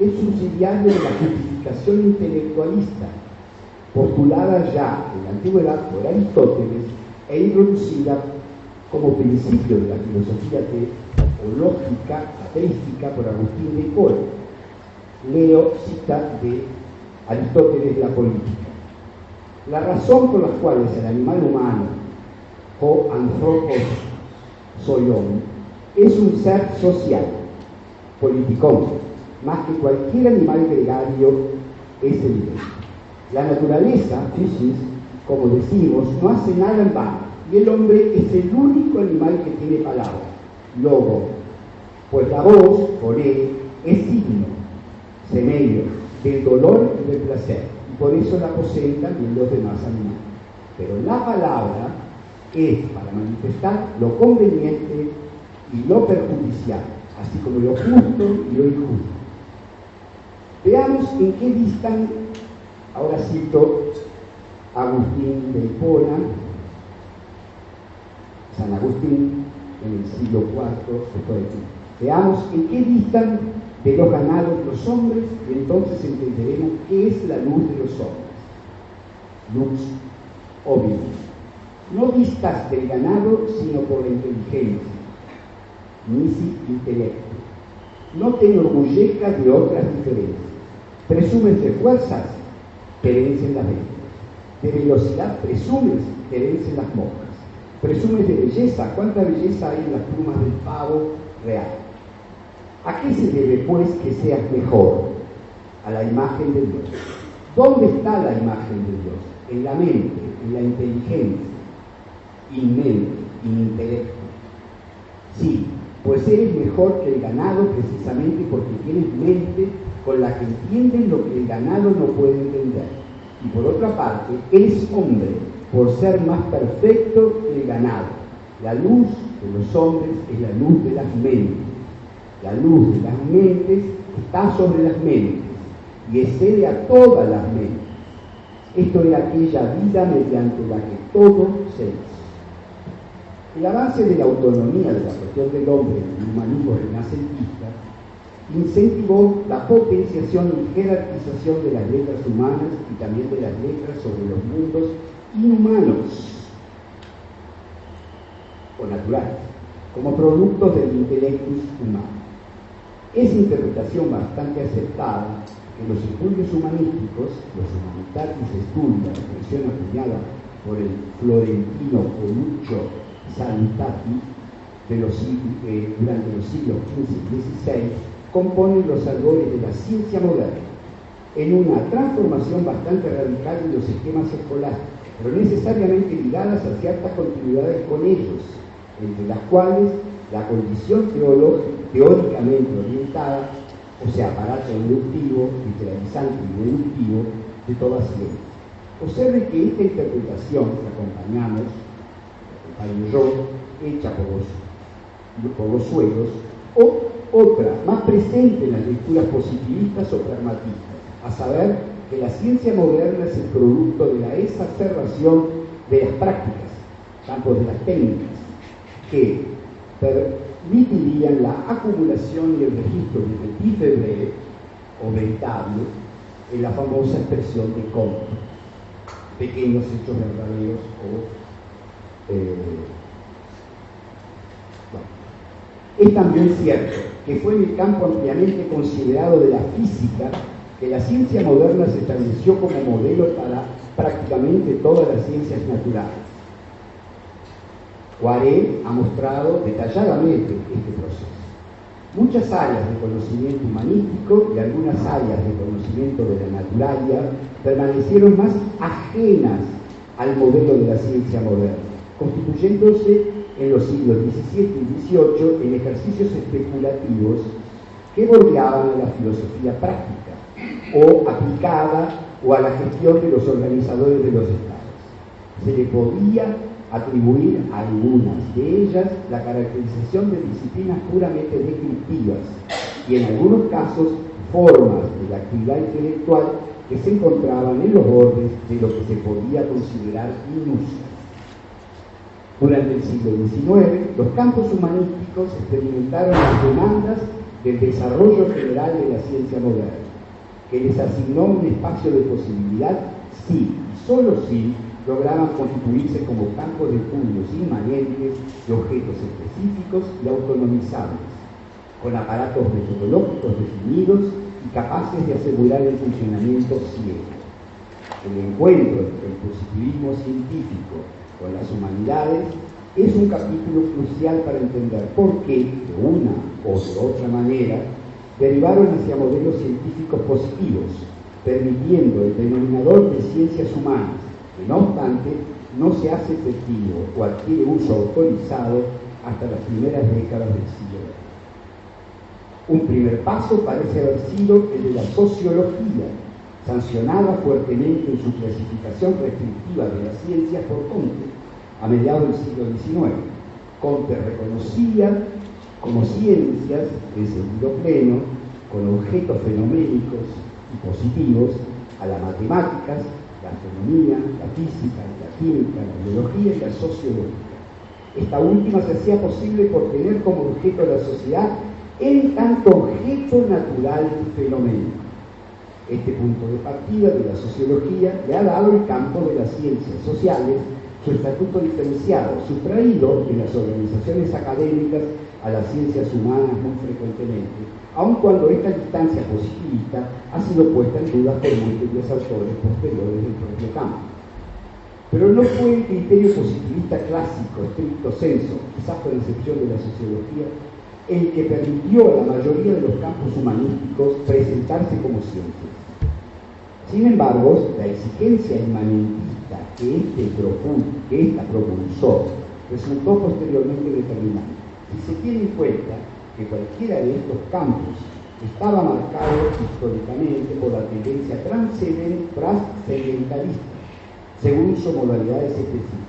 es subsidiario de la justificación intelectualista, postulada ya en la antigüedad por Aristóteles e introducida como principio de la filosofía teológica ateística por Agustín de Hipólito. Leo cita de Aristóteles la política. La razón por la cual el animal humano, o anthropos soyón, es un ser social, politicón, más que cualquier animal gregario es evidente. La naturaleza, Fisis, como decimos, no hace nada en vano, y el hombre es el único animal que tiene palabra, logo, pues la voz, por él, es signo, semedio, del dolor y del placer por eso la poseen también los demás animales. Pero la palabra es para manifestar lo conveniente y lo perjudicial, así como lo justo y lo injusto. Veamos en qué distan, ahora cito Agustín de Hipona, San Agustín en el siglo IV después de Veamos en qué distan de los ganados los hombres y entonces entenderemos qué es la luz de los hombres. Luz obvio. No vistas del ganado sino por la inteligencia, si intelecto. No te enorgullezcas de otras diferencias. Presumes de fuerzas, te vencen las bestias. De velocidad presumes, te vencen las moscas. Presumes de belleza, ¿cuánta belleza hay en las plumas del pavo real? ¿A qué se debe, pues, que seas mejor? A la imagen de Dios. ¿Dónde está la imagen de Dios? En la mente, en la inteligencia, inmente, en intelecto. Sí, pues eres mejor que el ganado precisamente porque tienes mente con la que entiendes lo que el ganado no puede entender. Y por otra parte, eres hombre por ser más perfecto que el ganado. La luz de los hombres es la luz de las mentes la luz de las mentes está sobre las mentes y excede a todas las mentes. Esto es aquella vida mediante la que todo se. El avance de la autonomía de la cuestión del hombre en el humanismo renacentista incentivó la potenciación y jerarquización de las letras humanas y también de las letras sobre los mundos inhumanos o naturales, como productos del intelectus humano. Esa interpretación bastante aceptada en los estudios humanísticos, los humanitatis estudia, la expresión acuñada por el florentino Coluccio Salutati de los, eh, durante los siglos XV y XVI, componen los albores de la ciencia moderna en una transformación bastante radical de los esquemas escolares, pero necesariamente ligadas a ciertas continuidades con ellos, entre las cuales la condición teóricamente orientada, o sea, aparato inductivo, literalizante y deductivo de toda ciencia. Observe que esta interpretación que acompañamos, yo, hecha por los, por los suelos, o otra, más presente en las lecturas positivistas o pragmatistas, a saber que la ciencia moderna es el producto de la exacerbación de las prácticas, tanto de las técnicas, que permitirían la acumulación y el registro de breve o veritable en la famosa expresión de Comte, pequeños hechos verdaderos o eh, Es también cierto que fue en el campo ampliamente considerado de la física que la ciencia moderna se estableció como modelo para prácticamente todas las ciencias naturales. Poiré ha mostrado detalladamente este proceso. Muchas áreas de conocimiento humanístico y algunas áreas de conocimiento de la naturalia permanecieron más ajenas al modelo de la ciencia moderna, constituyéndose en los siglos XVII y XVIII en ejercicios especulativos que bordeaban a la filosofía práctica o aplicada o a la gestión de los organizadores de los estados. Se le podía atribuir a algunas de ellas la caracterización de disciplinas puramente descriptivas y en algunos casos formas de la actividad intelectual que se encontraban en los bordes de lo que se podía considerar inusual. Durante el siglo XIX, los campos humanísticos experimentaron las demandas del desarrollo general de la ciencia moderna, que les asignó un espacio de posibilidad si, y solo si, lograban constituirse como campos de estudios inmanentes de objetos específicos y autonomizables, con aparatos metodológicos definidos y capaces de asegurar el funcionamiento ciego. El encuentro entre el positivismo científico con las humanidades es un capítulo crucial para entender por qué, de una o de otra manera, derivaron hacia modelos científicos positivos, permitiendo el denominador de ciencias humanas, que no obstante no se hace efectivo o adquiere uso autorizado hasta las primeras décadas del siglo Un primer paso parece haber sido el de la sociología, sancionada fuertemente en su clasificación restrictiva de las ciencias por Comte a mediados del siglo XIX. Comte reconocía como ciencias en sentido pleno, con objetos fenoménicos y positivos, a las matemáticas, la astronomía, la física, la química, la biología y la sociología. Esta última se hacía posible por tener como objeto la sociedad en tanto objeto natural fenoménico. Este punto de partida de la sociología le ha dado el campo de las ciencias sociales su estatuto diferenciado, sustraído de las organizaciones académicas a las ciencias humanas muy frecuentemente, aun cuando esta distancia positivista ha sido puesta en duda por múltiples autores posteriores del propio campo. Pero no fue el criterio positivista clásico, estricto senso, quizás por excepción de la sociología, el que permitió a la mayoría de los campos humanísticos presentarse como ciencias. Sin embargo, la exigencia inmanentista que, este que esta propulsó resultó posteriormente determinante. Si se tiene en cuenta que cualquiera de estos campos estaba marcado históricamente por la tendencia trascendentalista, según sus modalidades específicas.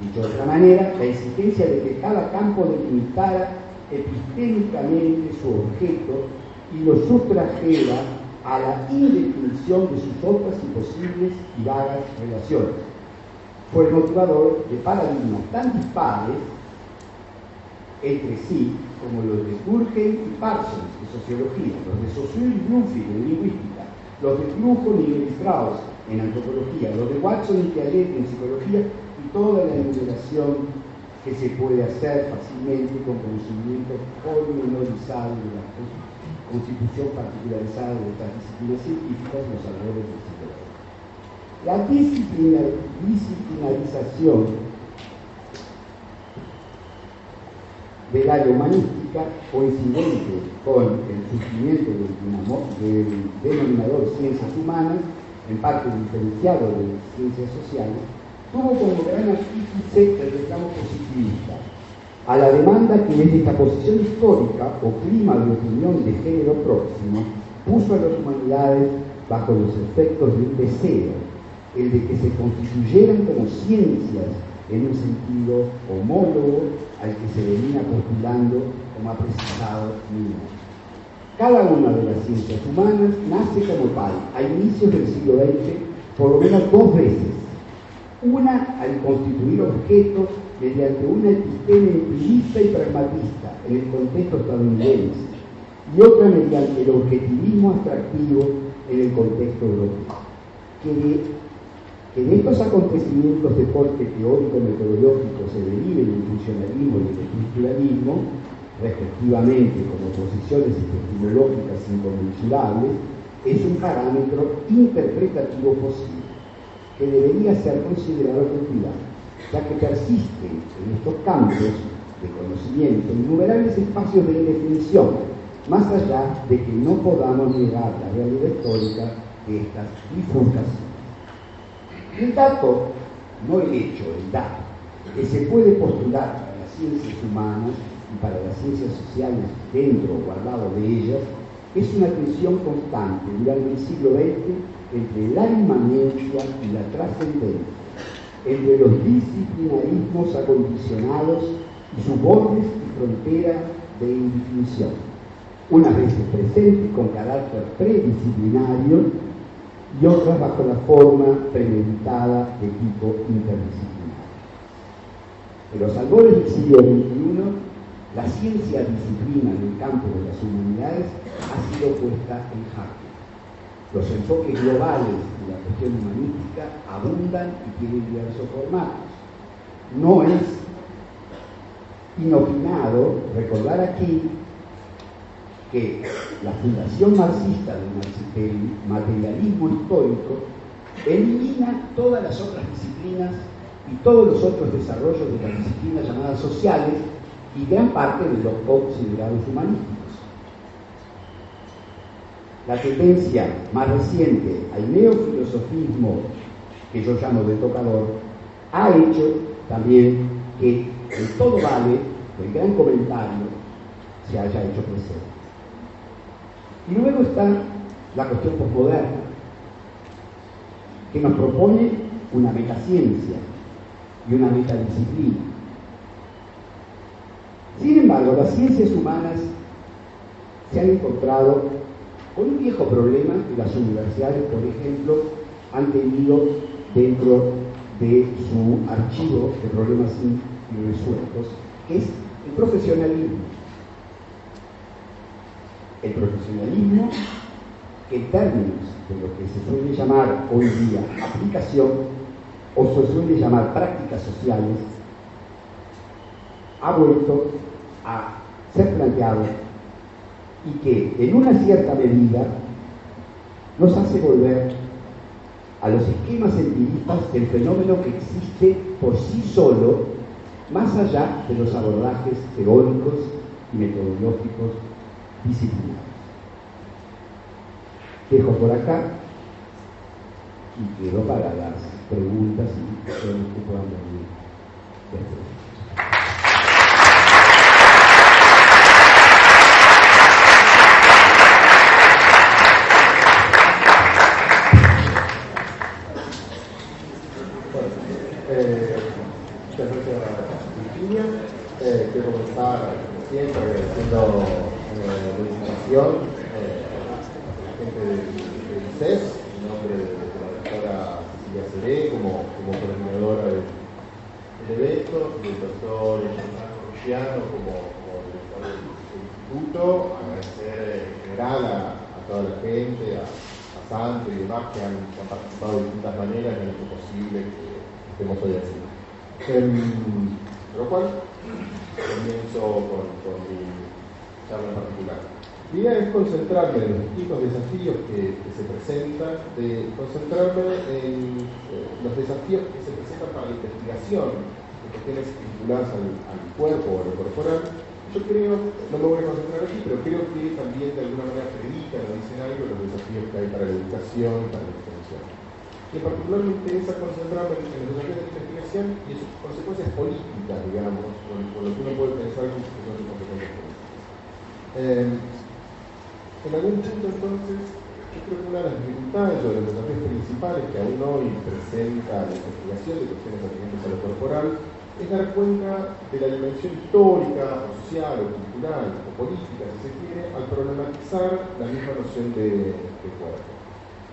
Dicho de otra manera, la exigencia de que cada campo delimitara epistémicamente su objeto y lo sustrajera a la indefinición de sus otras imposibles y vagas relaciones. Fue el motivador de paradigmas tan dispares entre sí como los de Durkheim y Parsons de sociología, los de Saussure y Bloomfield en lingüística, los de Flujo y Strauss en antropología, los de Watson y Piaget en psicología y toda la enumeración que se puede hacer fácilmente con conocimiento pormenorizado de la constitución particularizada de estas disciplinas científicas en los alrededores del siglo La disciplinarización del área humanística, coincidente con el surgimiento del, denominador ciencias humanas, en parte diferenciado de ciencias sociales, tuvo como gran artífice el reclamo positivista, a la demanda que desde esta posición histórica o clima de opinión de género próximo puso a las humanidades bajo los efectos de un deseo, el de que se constituyeran como ciencias en un sentido homólogo al que se venía postulando como ha precisado Nino. Cada una de las ciencias humanas nace como tal a inicios del siglo XX por lo menos dos veces. Una al constituir objeto mediante una episteme empirista y pragmatista en el contexto estadounidense y otra mediante el objetivismo abstractivo en el contexto europeo. Que de estos acontecimientos de corte teórico-metodológico se deriven el funcionalismo y el estructuralismo, respectivamente como posiciones epistemológicas inconmensurables, es un parámetro interpretativo posible, que debería ser considerado con ya que persisten en estos campos de conocimiento innumerables espacios de indefinición, más allá de que no podamos negar la realidad histórica de estas bifurcaciones. El dato, no el hecho, el dato, que se puede postular para las ciencias humanas y para las ciencias sociales dentro o al lado de ellas, es una tensión constante durante el siglo XX entre la inmanencia y la trascendencia, entre los disciplinarismos acondicionados y sus bordes y fronteras de indefinición, unas veces presentes con carácter predisciplinario y otras bajo la forma premeditada de tipo interdisciplinario. En los albores del siglo XXI, la ciencia disciplina en el campo de las humanidades ha sido puesta en jaque. Los enfoques globales de la cuestión humanística abundan y tienen diversos formatos. No es inopinado recordar aquí que la fundación marxista del materialismo histórico elimina todas las otras disciplinas y todos los otros desarrollos de las disciplinas llamadas sociales y gran parte de los considerados humanísticos. La tendencia más reciente al neofilosofismo, que yo llamo de tocador, ha hecho también que el todo vale, el gran comentario, se haya hecho presente. Y luego está la cuestión posmoderna, que nos propone una metaciencia y una metadisciplina. Sin embargo, las ciencias humanas se han encontrado con un viejo problema que las universidades, por ejemplo, han tenido dentro de su archivo de problemas irresueltos, que es el profesionalismo. El profesionalismo que en términos de lo que se suele llamar hoy día aplicación o se suele llamar prácticas sociales, ha vuelto a ser planteado y que en una cierta medida nos hace volver a los esquemas empiristas del fenómeno que existe por sí solo, más allá de los abordajes teóricos y metodológicos disciplinados. Dejo por acá y quedo para las preguntas y que puedan venir después. Eh, quiero comenzar siempre agradeciendo eh, de invitación eh, la gente del, del CES, en nombre de, la doctora Cecilia Seré como, como coordinadora del, evento, del doctor Luciano como, como director del, instituto, agradecer en general a, toda la gente, a, a Santo y demás que han, participado de distintas maneras en lo posible que hoy así. Em, lo cual comienzo con, mi en particular. Mi idea es concentrarme en los distintos desafíos que, se presentan, de concentrarme en eh, los desafíos que se presentan para la investigación de cuestiones vinculadas al, cuerpo o a lo corporal. Yo creo, no me voy a concentrar aquí, pero creo que también de alguna manera predican o dicen algo los desafíos que hay para la educación para la extensión. Y en particular me interesa concentrarme en los desafíos de la investigación y sus consecuencias políticas, digamos, con, lo que uno puede pensar que son sus consecuencias políticas. Eh, en algún punto entonces yo creo que una de las dificultades o de los desafíos principales que aún hoy presenta la investigación de cuestiones atinentes a lo corporal es dar cuenta de la dimensión histórica, o social, o cultural, o política, si se quiere, al problematizar la misma noción de, de cuerpo.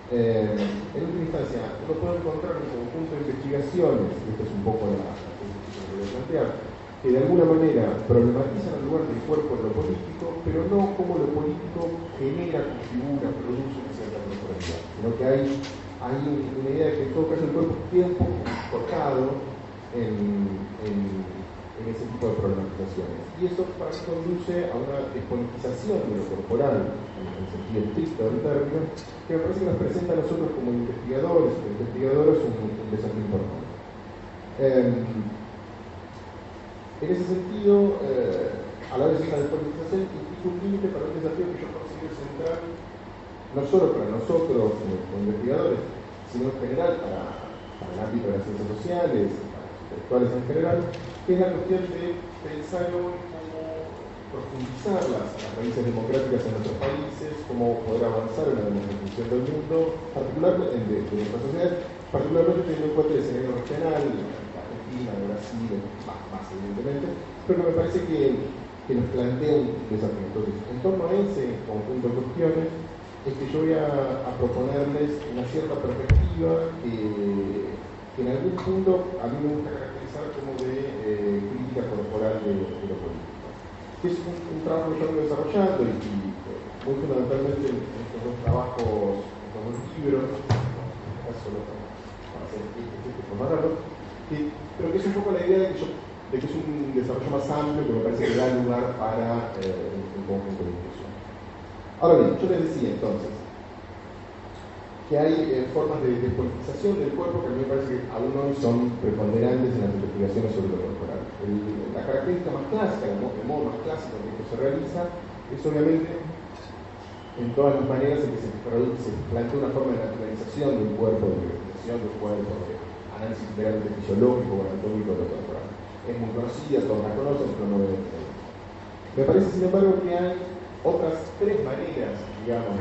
Eh, en última instancia, uno puede encontrar un conjunto de investigaciones, y esto es un poco la, que voy a plantear, que de alguna manera problematizan el lugar del cuerpo en lo político, pero no como lo político genera, configura, produce una cierta corporalidad, sino que hay, una idea de que en todo caso el cuerpo queda un poco cortado en, ese tipo de problematizaciones. Y eso conduce a una despolitización de lo corporal, en sentido estricto del término, que me parece que nos presenta a nosotros como investigadores, como investigadores un, un desafío importante. Eh, en ese sentido, eh, a la vez una despolitización implica un límite para un desafío que yo considero central, no solo para nosotros como, como investigadores, sino en general para, para, el ámbito de las ciencias sociales, para los intelectuales en general, que es la cuestión de pensar cómo profundizar las, raíces democráticas en nuestros países, cómo poder avanzar en la democratización del mundo, particularmente de, de nuestras sociedades, particularmente teniendo en cuenta el escenario regional, Argentina, Brasil, más, evidentemente, pero me parece que, que nos plantea un en torno a ese conjunto de cuestiones, es que yo voy a, proponerles una cierta perspectiva que, en algún punto a mí me gusta caracterizar como de eh, crítica corporal de, de. Que es un, trabajo que yo desarrollando y, muy fundamentalmente en estos dos trabajos, estos dos libros, en este para hacer este, este pero que es un poco la idea de que, yo, es un desarrollo más amplio que me parece que da lugar para eh, un conjunto de discusión. Ahora bien, yo les decía entonces que hay eh, formas de despolitización del cuerpo que a mí me parece que aún hoy son preponderantes en las investigaciones sobre lo corporal. La característica más clásica, el modo, más clásico en que esto se realiza, es obviamente en todas las maneras en que se, se plantea una forma de naturalización de un cuerpo, de investigación de un cuerpo, de análisis meramente fisiológico o anatómico de corporal. Es muy conocida, todos la conocen, pero no deben tener. Me parece, sin embargo, que hay otras tres maneras, digamos,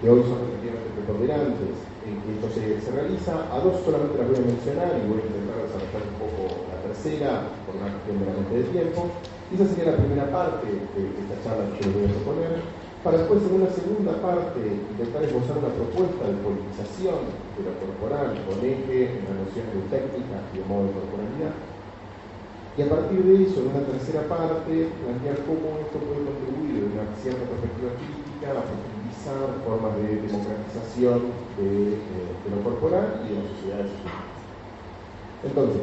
que hoy son efectivamente preponderantes en que esto se, se, realiza. A dos solamente las voy a mencionar y voy a intentar desarrollar tercera por una cuestión meramente de tiempo. Y esa sería la primera parte de esta charla que yo voy a proponer para después en una segunda parte intentar esbozar una propuesta de politización de lo corporal con eje en la noción de técnica y de modo de corporalidad. Y a partir de eso, en una tercera parte, plantear cómo esto puede contribuir de una cierta perspectiva crítica a profundizar formas de democratización de, eh, de lo corporal y de las sociedades. Entonces,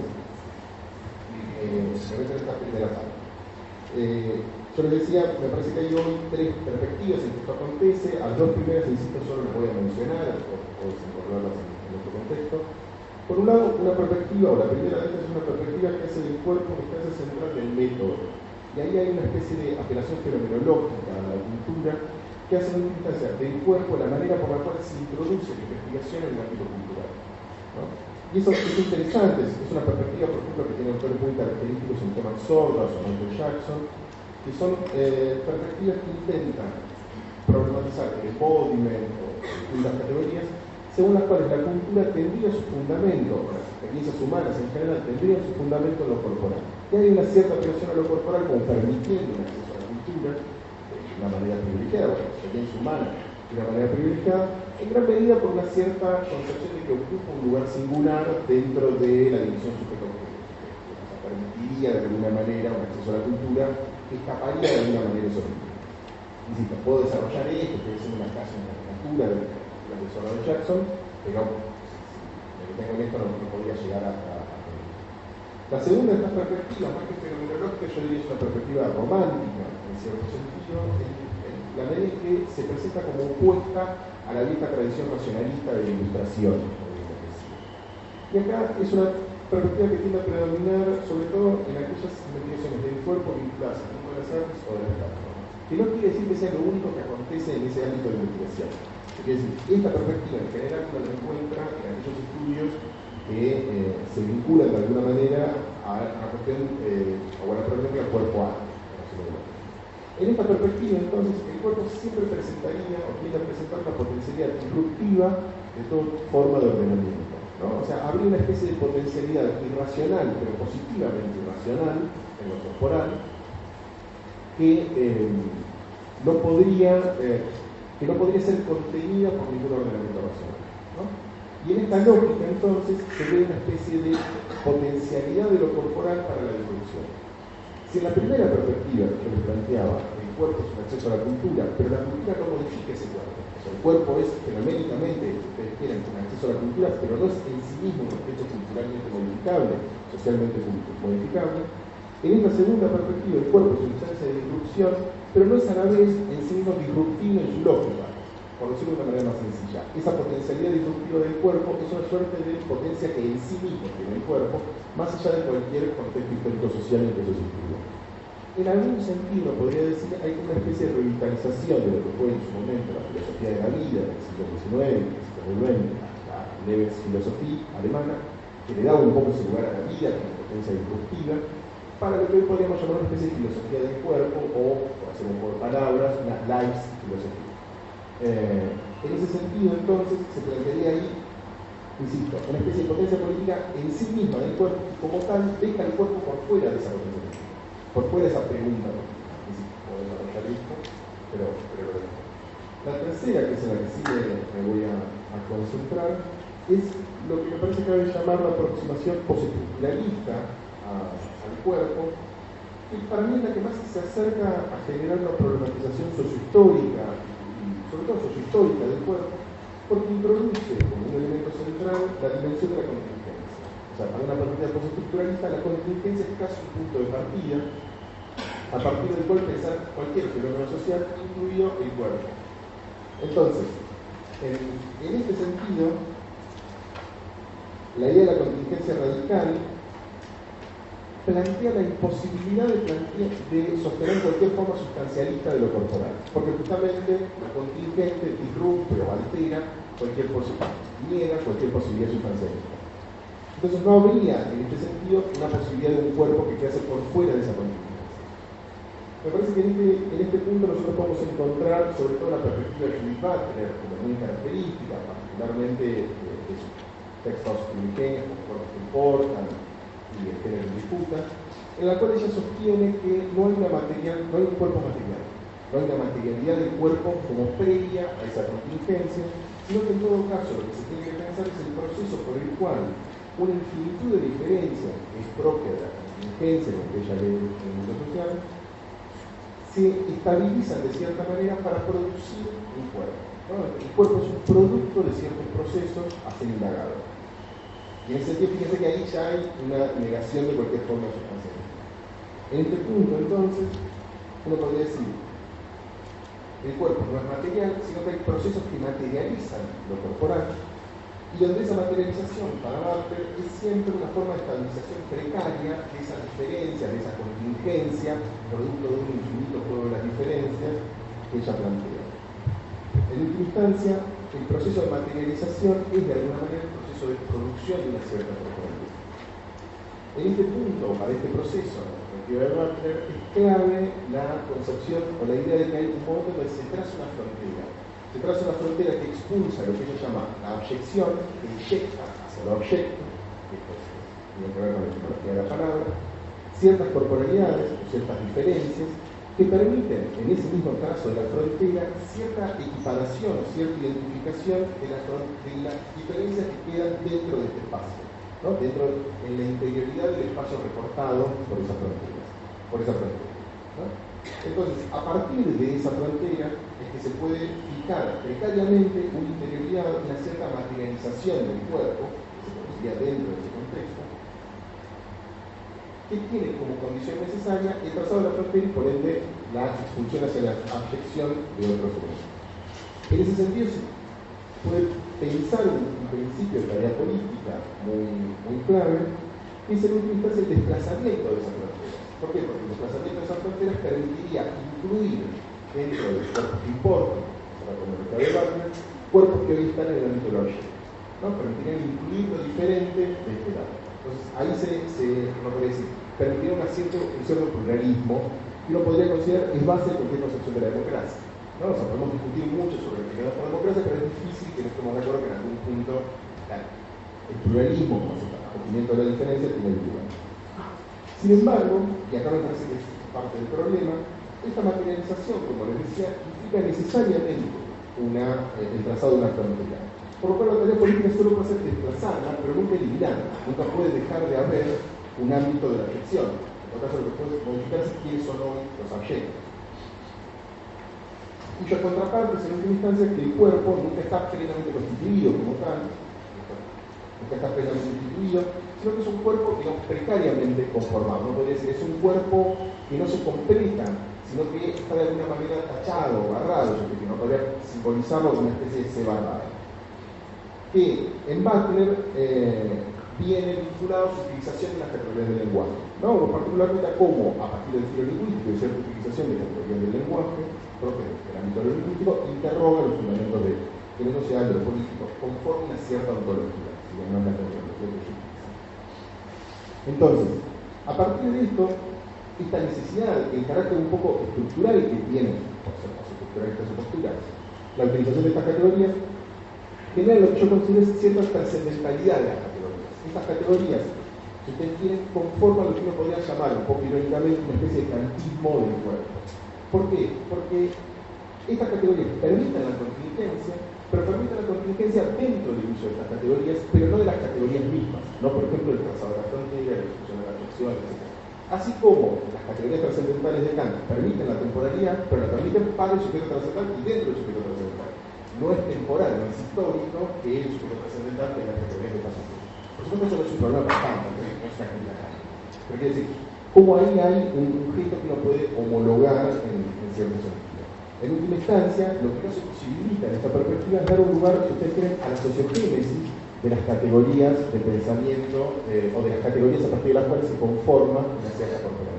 eh, me voy a esta primera parte. Eh, yo les decía, me parece que hay hoy tres perspectivas en que esto acontece. A las dos primeras, insisto, solo les voy a mencionar, o, o en, nuestro contexto. Por un lado, una perspectiva, o la primera de estas es una perspectiva que hace del cuerpo una instancia central del método. Y ahí hay una especie de apelación fenomenológica a la cultura que hace una instancia del cuerpo la manera por la cual se introduce la investigación en el ámbito cultural. Y eso es interesante, es una perspectiva, por ejemplo, que tiene autores muy característicos en temas sordos o Michael Jackson, que son eh, perspectivas que intentan problematizar el embodiment o las categorías según las cuales la cultura tendría su fundamento, las experiencias humanas en general tendrían su fundamento en lo corporal. Y hay una cierta apelación a lo corporal como permitiendo un acceso a la cultura de una manera privilegiada, o la experiencia humana de una manera privilegiada, en gran medida por una cierta concepción de que ocupa un lugar singular dentro de la división sujeto-objeto. Permitiría de alguna manera un acceso a la cultura que escaparía de alguna manera sobre el Insisto, puedo desarrollar esto, puede ser una casa, una caricatura de la persona de Jackson, pero si tengo en esto no, no podría llegar a, a, a, La segunda de estas perspectivas, más que fenomenológica, yo diría es una perspectiva romántica, en cierto sentido, en, en la medida en que se presenta como opuesta a la vieja tradición racionalista de la ilustración. Y acá es una perspectiva que tiende a predominar sobre todo en aquellas investigaciones del cuerpo vinculadas al mundo de las artes o de las artes. Que no quiere decir que sea lo único que acontece en ese ámbito de investigación. Es decir, esta perspectiva en general uno la encuentra en aquellos estudios que eh, se vinculan de alguna manera a la cuestión eh, o a la problemática cuerpo-arte. En esta perspectiva, entonces, el cuerpo siempre presentaría o tiende a presentar una potencialidad disruptiva de toda forma de ordenamiento. O sea, habría una especie de potencialidad irracional, pero positivamente irracional, en lo corporal, que eh, no podría, eh, que no podría ser contenida por ningún ordenamiento racional. Y en esta lógica, entonces, se ve una especie de potencialidad de lo corporal para la disrupción. Si en la primera perspectiva que les planteaba, el cuerpo es un acceso a la cultura, pero la cultura no modifica ese cuerpo. O sea, el cuerpo es fenoménicamente, ustedes quieren, un acceso a la cultura, pero no es en sí mismo un objeto culturalmente modificable, socialmente modificable. En esta segunda perspectiva, el cuerpo es una instancia de disrupción, pero no es a la vez en sí mismo disruptivo en su lógica, por decirlo de una manera más sencilla. Esa potencialidad disruptiva del cuerpo es una suerte de potencia que en sí mismo tiene el cuerpo, más allá de cualquier contexto histórico-social en que se sitúa. En algún sentido, podría decir, hay una especie de revitalización de lo que fue en su momento la filosofía de la vida del siglo XIX, del siglo XX, la leve filosofía alemana, que le daba un poco ese lugar a la vida como potencia disruptiva, para lo que hoy podríamos llamar una especie de filosofía del cuerpo, o, por hacer un palabras, una life filosofía. Eh, en ese sentido, entonces, se plantearía ahí insisto, una especie de potencia política en sí misma del cuerpo, como tal, deja el cuerpo por fuera de esa potencia política, por fuera de esa pregunta política. esto, pero, pero la tercera, que es la que sí me, voy a, concentrar, es lo que me parece que que llamar la aproximación postestructuralista al cuerpo, que para mí es la que más se acerca a generar una problematización sociohistórica, sobre todo sociohistórica del cuerpo, porque introduce como un elemento central la dimensión de la contingencia. O sea, para una partida postestructuralista, la contingencia es casi un punto de partida, a partir del cual pensar cualquier fenómeno social, incluido el cuerpo. Entonces, en, en este sentido, la idea de la contingencia radical plantea la imposibilidad de, de, sostener cualquier forma sustancialista de lo corporal, porque justamente la contingente disrumpe o altera cualquier posibilidad, niega cualquier posibilidad sustancialista. Entonces no habría en este sentido una posibilidad de un cuerpo que quede por fuera de esa contingencia. Me parece que en este, en este punto nosotros podemos encontrar sobre todo la perspectiva de Judith Butler como muy característica, particularmente de, sus textos primigenios, como cuerpos que importan, y el género en disputa, en la cual ella sostiene que no hay, una material, no hay un cuerpo material, no hay una materialidad del cuerpo como previa a esa contingencia, sino que en todo caso lo que se tiene que pensar es el proceso por el cual una infinitud de diferencias que es propia de la contingencia, lo que ella lee en el mundo social, se estabilizan de cierta manera para producir un cuerpo. El cuerpo es un producto de ciertos procesos a ser indagado. Y en ese sentido, fíjense que ahí ya hay una negación de cualquier forma sustancial. En este punto, entonces, uno podría decir, el cuerpo no es material, sino que hay procesos que materializan lo corporal, y donde esa materialización para Barter es siempre una forma de estabilización precaria de esa diferencia, de esa contingencia, producto de un infinito juego de las diferencias que ella plantea. En última instancia, el proceso de materialización es de alguna manera de producción de una cierta. En este punto, para este proceso, de es clave la concepción o la idea de que hay un momento donde se traza una frontera. Se traza una frontera que expulsa lo que ella llama la objeción, que inyecta hacia el objeto, que tiene que ver con la etimología de la palabra, ciertas corporalidades ciertas diferencias que permiten, en ese mismo caso de la frontera, cierta equiparación, cierta identificación de, las diferencias que quedan dentro de este espacio, ¿no? dentro en la interioridad del espacio recortado por esa frontera. Por esa frontera. Entonces, a partir de esa frontera es que se puede fijar precariamente una interioridad, una cierta materialización del cuerpo, que se produciría dentro de ese contexto, que tiene como condición necesaria el trazado de la frontera y por ende la expulsión hacia la afección de otros seres. En ese sentido se puede pensar un, un principio de tarea política muy, muy clave, que es en última instancia el desplazamiento de esas fronteras. ¿Por qué? Porque el desplazamiento de esas fronteras permitiría incluir dentro de los cuerpos que importan, como el de cuerpos que hoy están en el ámbito de la ¿no? Permitirían incluir lo diferente de este lado. Entonces, ahí se, se no decir, permitiría un cierto, un cierto pluralismo que uno podría considerar es base de cualquier concepción de la democracia. ¿no? O podemos discutir mucho sobre lo que es la democracia, pero es difícil que no estemos de acuerdo que en algún punto el pluralismo, como se acogimiento de la diferencia, tiene el lugar. Sin embargo, y acá me parece que es parte del problema, esta materialización, como les decía, implica necesariamente una, eh, el trazado de una frontera. Por lo cual la tarea política solo puede ser desplazada, pero nunca eliminada. Nunca puede dejar de haber un ámbito de la reflexión. En todo caso, lo que puede modificarse es quiénes son hoy los objetos. Cuya contraparte es en última instancia que el cuerpo nunca está plenamente constituido como tal, nunca está plenamente constituido, sino que es un cuerpo, digamos, precariamente conformado. No podría decir, es un cuerpo que no se completa, sino que está de alguna manera tachado, barrado, yo que no podría simbolizarlo como una especie de cebarrado. Que en Butler eh, viene vinculado a su utilización de las categorías del lenguaje. ¿no? particularmente cómo, a partir del giro lingüístico y cierta utilización de categorías del lenguaje, propio del ámbito lingüístico, interroga los fundamentos de, de lo social, de lo político, conforme una cierta ontología, si no la Entonces, a partir de esto, esta necesidad, el carácter un poco estructural que tiene, por ser más estructural estas posturas, la utilización de estas categorías, genera lo que yo considero cierta trascendentalidad de las categorías. Estas categorías, si ustedes quieren, conforman lo que uno podría llamar, un poco irónicamente, una especie de cantismo del cuerpo. ¿Por qué? Porque estas categorías permiten la contingencia, pero permiten la contingencia dentro del uso de estas categorías, pero no de las categorías mismas, no por ejemplo el trazado de la frontera, la discusión de la atracción, etc. Así como las categorías trascendentales de Kant permiten la temporalidad, pero la permiten para el sujeto trascendental y dentro del sujeto trascendental. No es temporal, no es histórico que sujeto trascendental tenga categorías de paso. Por supuesto, eso es un problema Kant, no es una crítica Pero quiere decir, como ahí hay un sujeto que uno puede homologar en, en cierto sentido. En última instancia, lo que no se posibilita en esta perspectiva es dar un lugar, si ustedes quieren, a la sociogénesis de las categorías de pensamiento eh, o de las categorías a partir de las cuales se conforma una cierta corporalidad.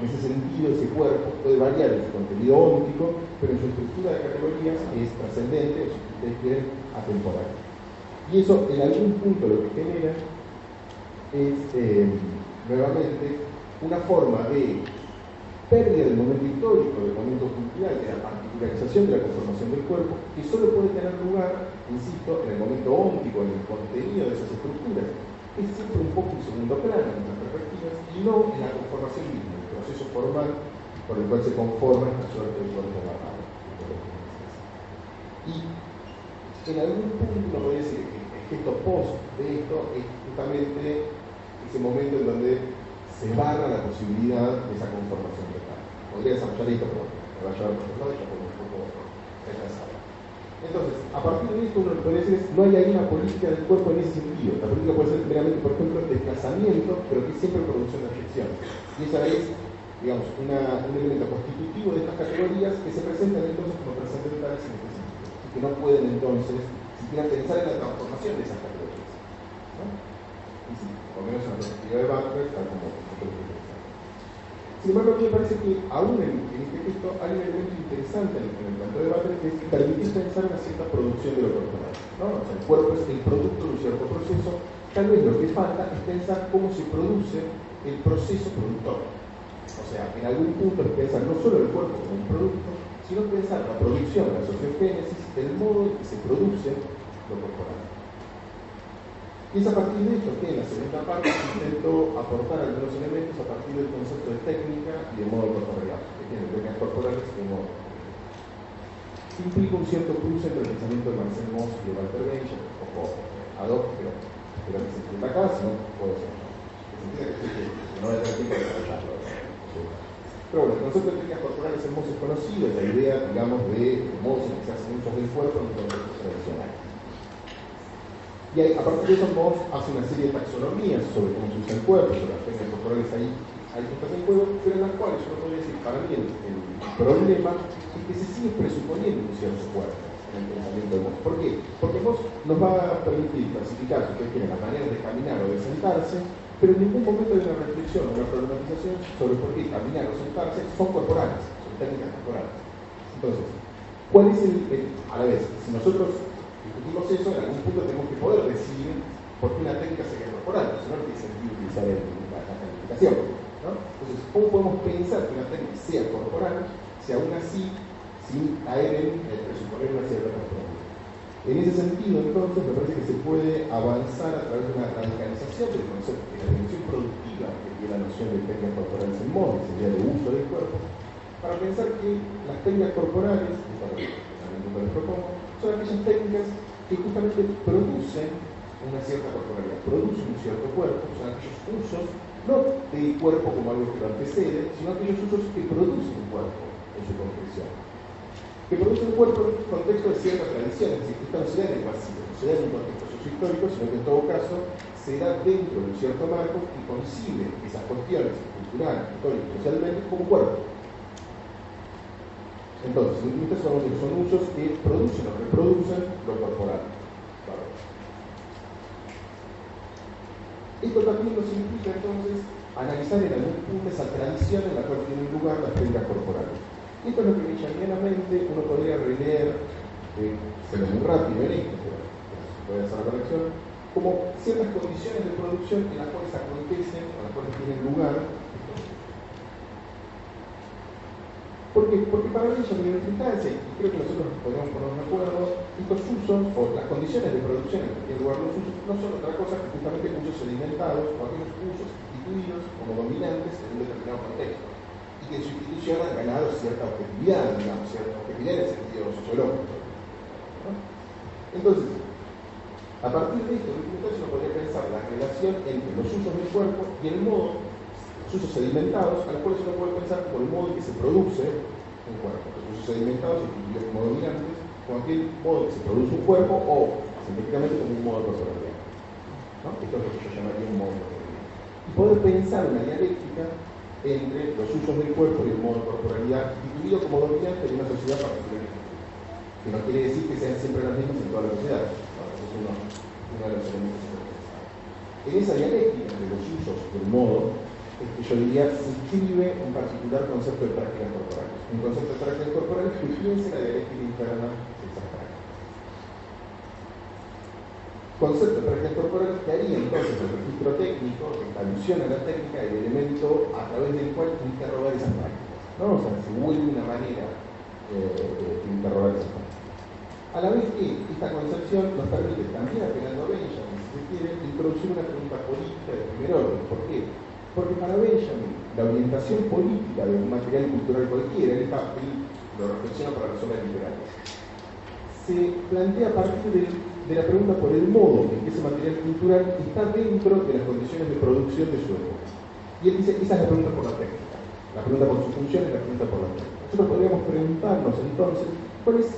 En ese sentido, ese cuerpo puede variar en su contenido óptico, pero en su estructura de categorías es trascendente, o si ustedes quieren, atemporal. Y eso en algún punto lo que genera es, nuevamente, una forma de pérdida del momento histórico, del momento cultural, de la particularización de la conformación del cuerpo, que solo puede tener lugar, insisto, en el momento óntico, en el contenido de esas estructuras. Es siempre un poco un segundo plano en nuestras perspectivas y no en la conformación misma, proceso formal por el cual se conforma esta suerte del cuerpo barrado. Y en algún punto uno podría decir que el gesto post de esto es justamente ese momento en donde se barra la posibilidad de esa conformación total. Podría desarrollar esto, pero me va a llevar por otro lado ya un poco retrasado. Entonces, a partir de esto, uno lo puede decir no hay ahí una política del cuerpo en ese sentido. La política puede ser meramente, por ejemplo, desplazamiento, pero que es siempre producción de afección. Y esa es, digamos, un elemento constitutivo de estas categorías que se presentan entonces como trascendentales en este sentido. Y que no pueden entonces siquiera pensar en la transformación de esas categorías. ¿no? Y sí, por menos en la perspectiva de Butler, tal como sin embargo, a mí me parece que aún en, en este texto hay un elemento interesante en el, planteo de debate que es permitir pensar una cierta producción de lo corporal. ¿no? O sea, el cuerpo es el producto de un cierto proceso. Tal vez lo que falta es pensar cómo se produce el proceso productor. O sea, en algún punto es pensar no solo el cuerpo como un producto, sino pensar la producción, la sociogénesis, el modo en que se produce lo corporal. Y es a partir de esto que en la segunda parte intento aportar algunos elementos a partir del concepto de técnica y de modo corporeal, que tiene técnicas corporales y modo Implica un cierto cruce entre el pensamiento de Marcel Mauss y de Walter Benjamin, poco ad hoc, pero, que se entienda acá, si no puedo ser. De desarrollarlo. Pero bueno, el de técnicas corporales es conocido, la idea, digamos, de modos que se hacen usos del cuerpo en un contexto tradicional. Y a partir de eso Moss hace una serie de taxonomías sobre cómo se usa el cuerpo, sobre las técnicas corporales ahí, hay cosas en juego, pero en las cuales yo no podría decir, para mí el, el, problema es que se sigue presuponiendo un cierto cuerpo en el pensamiento de Moss. ¿Por qué? Porque Moss nos va a permitir clasificar, si ustedes quieren, las maneras de caminar o de sentarse, pero en ningún momento hay una reflexión o una problematización sobre por qué caminar o sentarse son corporales, son técnicas corporales. Entonces, ¿cuál es el, el a la vez, si nosotros discutimos eso, en algún punto tenemos que poder decir por qué una técnica sería corporal, si no, tiene sentido utilizar la, la calificación. Entonces, ¿cómo podemos pensar que una técnica sea corporal si aún así sin caer en presuponer una cierta corporalidad? En ese sentido, entonces, me parece que se puede avanzar a través de una radicalización del concepto de la dimensión productiva que tiene la noción de técnicas corporales en que sería de uso del cuerpo, para pensar que las técnicas corporales, que también les propongo, son aquellas técnicas que justamente producen una cierta corporalidad, producen un cierto cuerpo, son aquellos usos, no del cuerpo como algo que lo antecede, sino aquellos usos que producen un cuerpo en su concreción. Que producen un cuerpo en un contexto de cierta tradición, es decir, que esto no se da en el vacío, no se da en un contexto sociohistórico, sino que en todo caso se da dentro de un cierto marco que concibe esas cuestiones culturales, históricas, socialmente como cuerpo. Entonces, en última son, son usos que producen o reproducen lo corporal. Esto también nos implica entonces analizar en algún punto esa tradición en la cual tienen lugar las técnicas corporales. Esto es lo que mente uno podría releer, eh, se lo muy rápido en esto, pero puede hacer la corrección, como ciertas condiciones de producción en las cuales acontecen, o las cuales tienen lugar. Porque, porque para ellos en y creo que nosotros podemos ponernos de acuerdo, estos usos o las condiciones de producción en tienen lugar los usos no son otra cosa que justamente usos sedimentados o aquellos usos instituidos como dominantes en un determinado contexto que su institución han ganado cierta objetividad, digamos, cierta objetividad en el sentido sociológico. Entonces, a partir de esto, uno podría pensar la relación entre los usos del cuerpo y el modo los usos sedimentados, a los cuales uno puede pensar por el modo en que se produce un cuerpo. Los usos sedimentados, entendidos como dominantes, como aquel modo en que se produce un cuerpo o, científicamente, como un modo de corporalidad. ¿no? Esto es lo que yo llamaría un modo de corporalidad. Y poder pensar una dialéctica entre los usos del cuerpo y el modo de corporalidad instituido como dominante en una sociedad particular. Que no quiere decir que sean siempre las mismas en toda la sociedad. Eso es uno, uno de los elementos En esa dialéctica de los usos del modo, es que yo diría, se inscribe un particular concepto de prácticas corporales. Un concepto de prácticas corporales que piense la dialéctica interna de esas prácticas. Concepto de prácticas corporales que haría entonces el registro técnico, esta alusión a la técnica, el elemento a través del cual interrogar esas prácticas. ¿no? O sea, se vuelve una manera eh, de interrogar esas prácticas. A la vez que esta concepción nos permite también apelando a Benjamin, si se quiere, introducir una pregunta política de primer orden. ¿Por qué? Porque para Benjamin, la orientación política de un material cultural cualquiera, él, lo reflexiona para las obras literarias, se plantea a partir de, la pregunta por el modo en que ese material cultural está dentro de las condiciones de producción de su época. Y él dice, esa es la pregunta por la técnica. La pregunta por su función es la pregunta por la técnica. Nosotros podríamos preguntarnos entonces, ¿cuál es,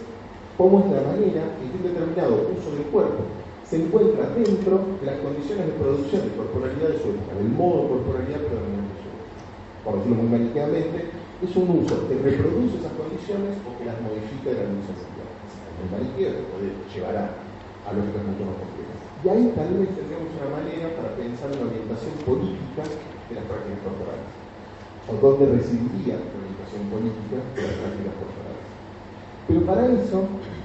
cómo es la manera en que un determinado uso del cuerpo se encuentra dentro de las condiciones de producción de corporalidad de su época, del modo corporalidad predominante de su época. Por decirlo muy maniqueamente, es un uso que reproduce esas condiciones o que las modifica de la misma manera. El maniqueo puede llevar a, a lógicas mucho más complejas. Y ahí tal vez tendríamos una manera para pensar en la orientación política de las prácticas corporales. O dónde residiría la orientación política de las prácticas corporales. Pero para eso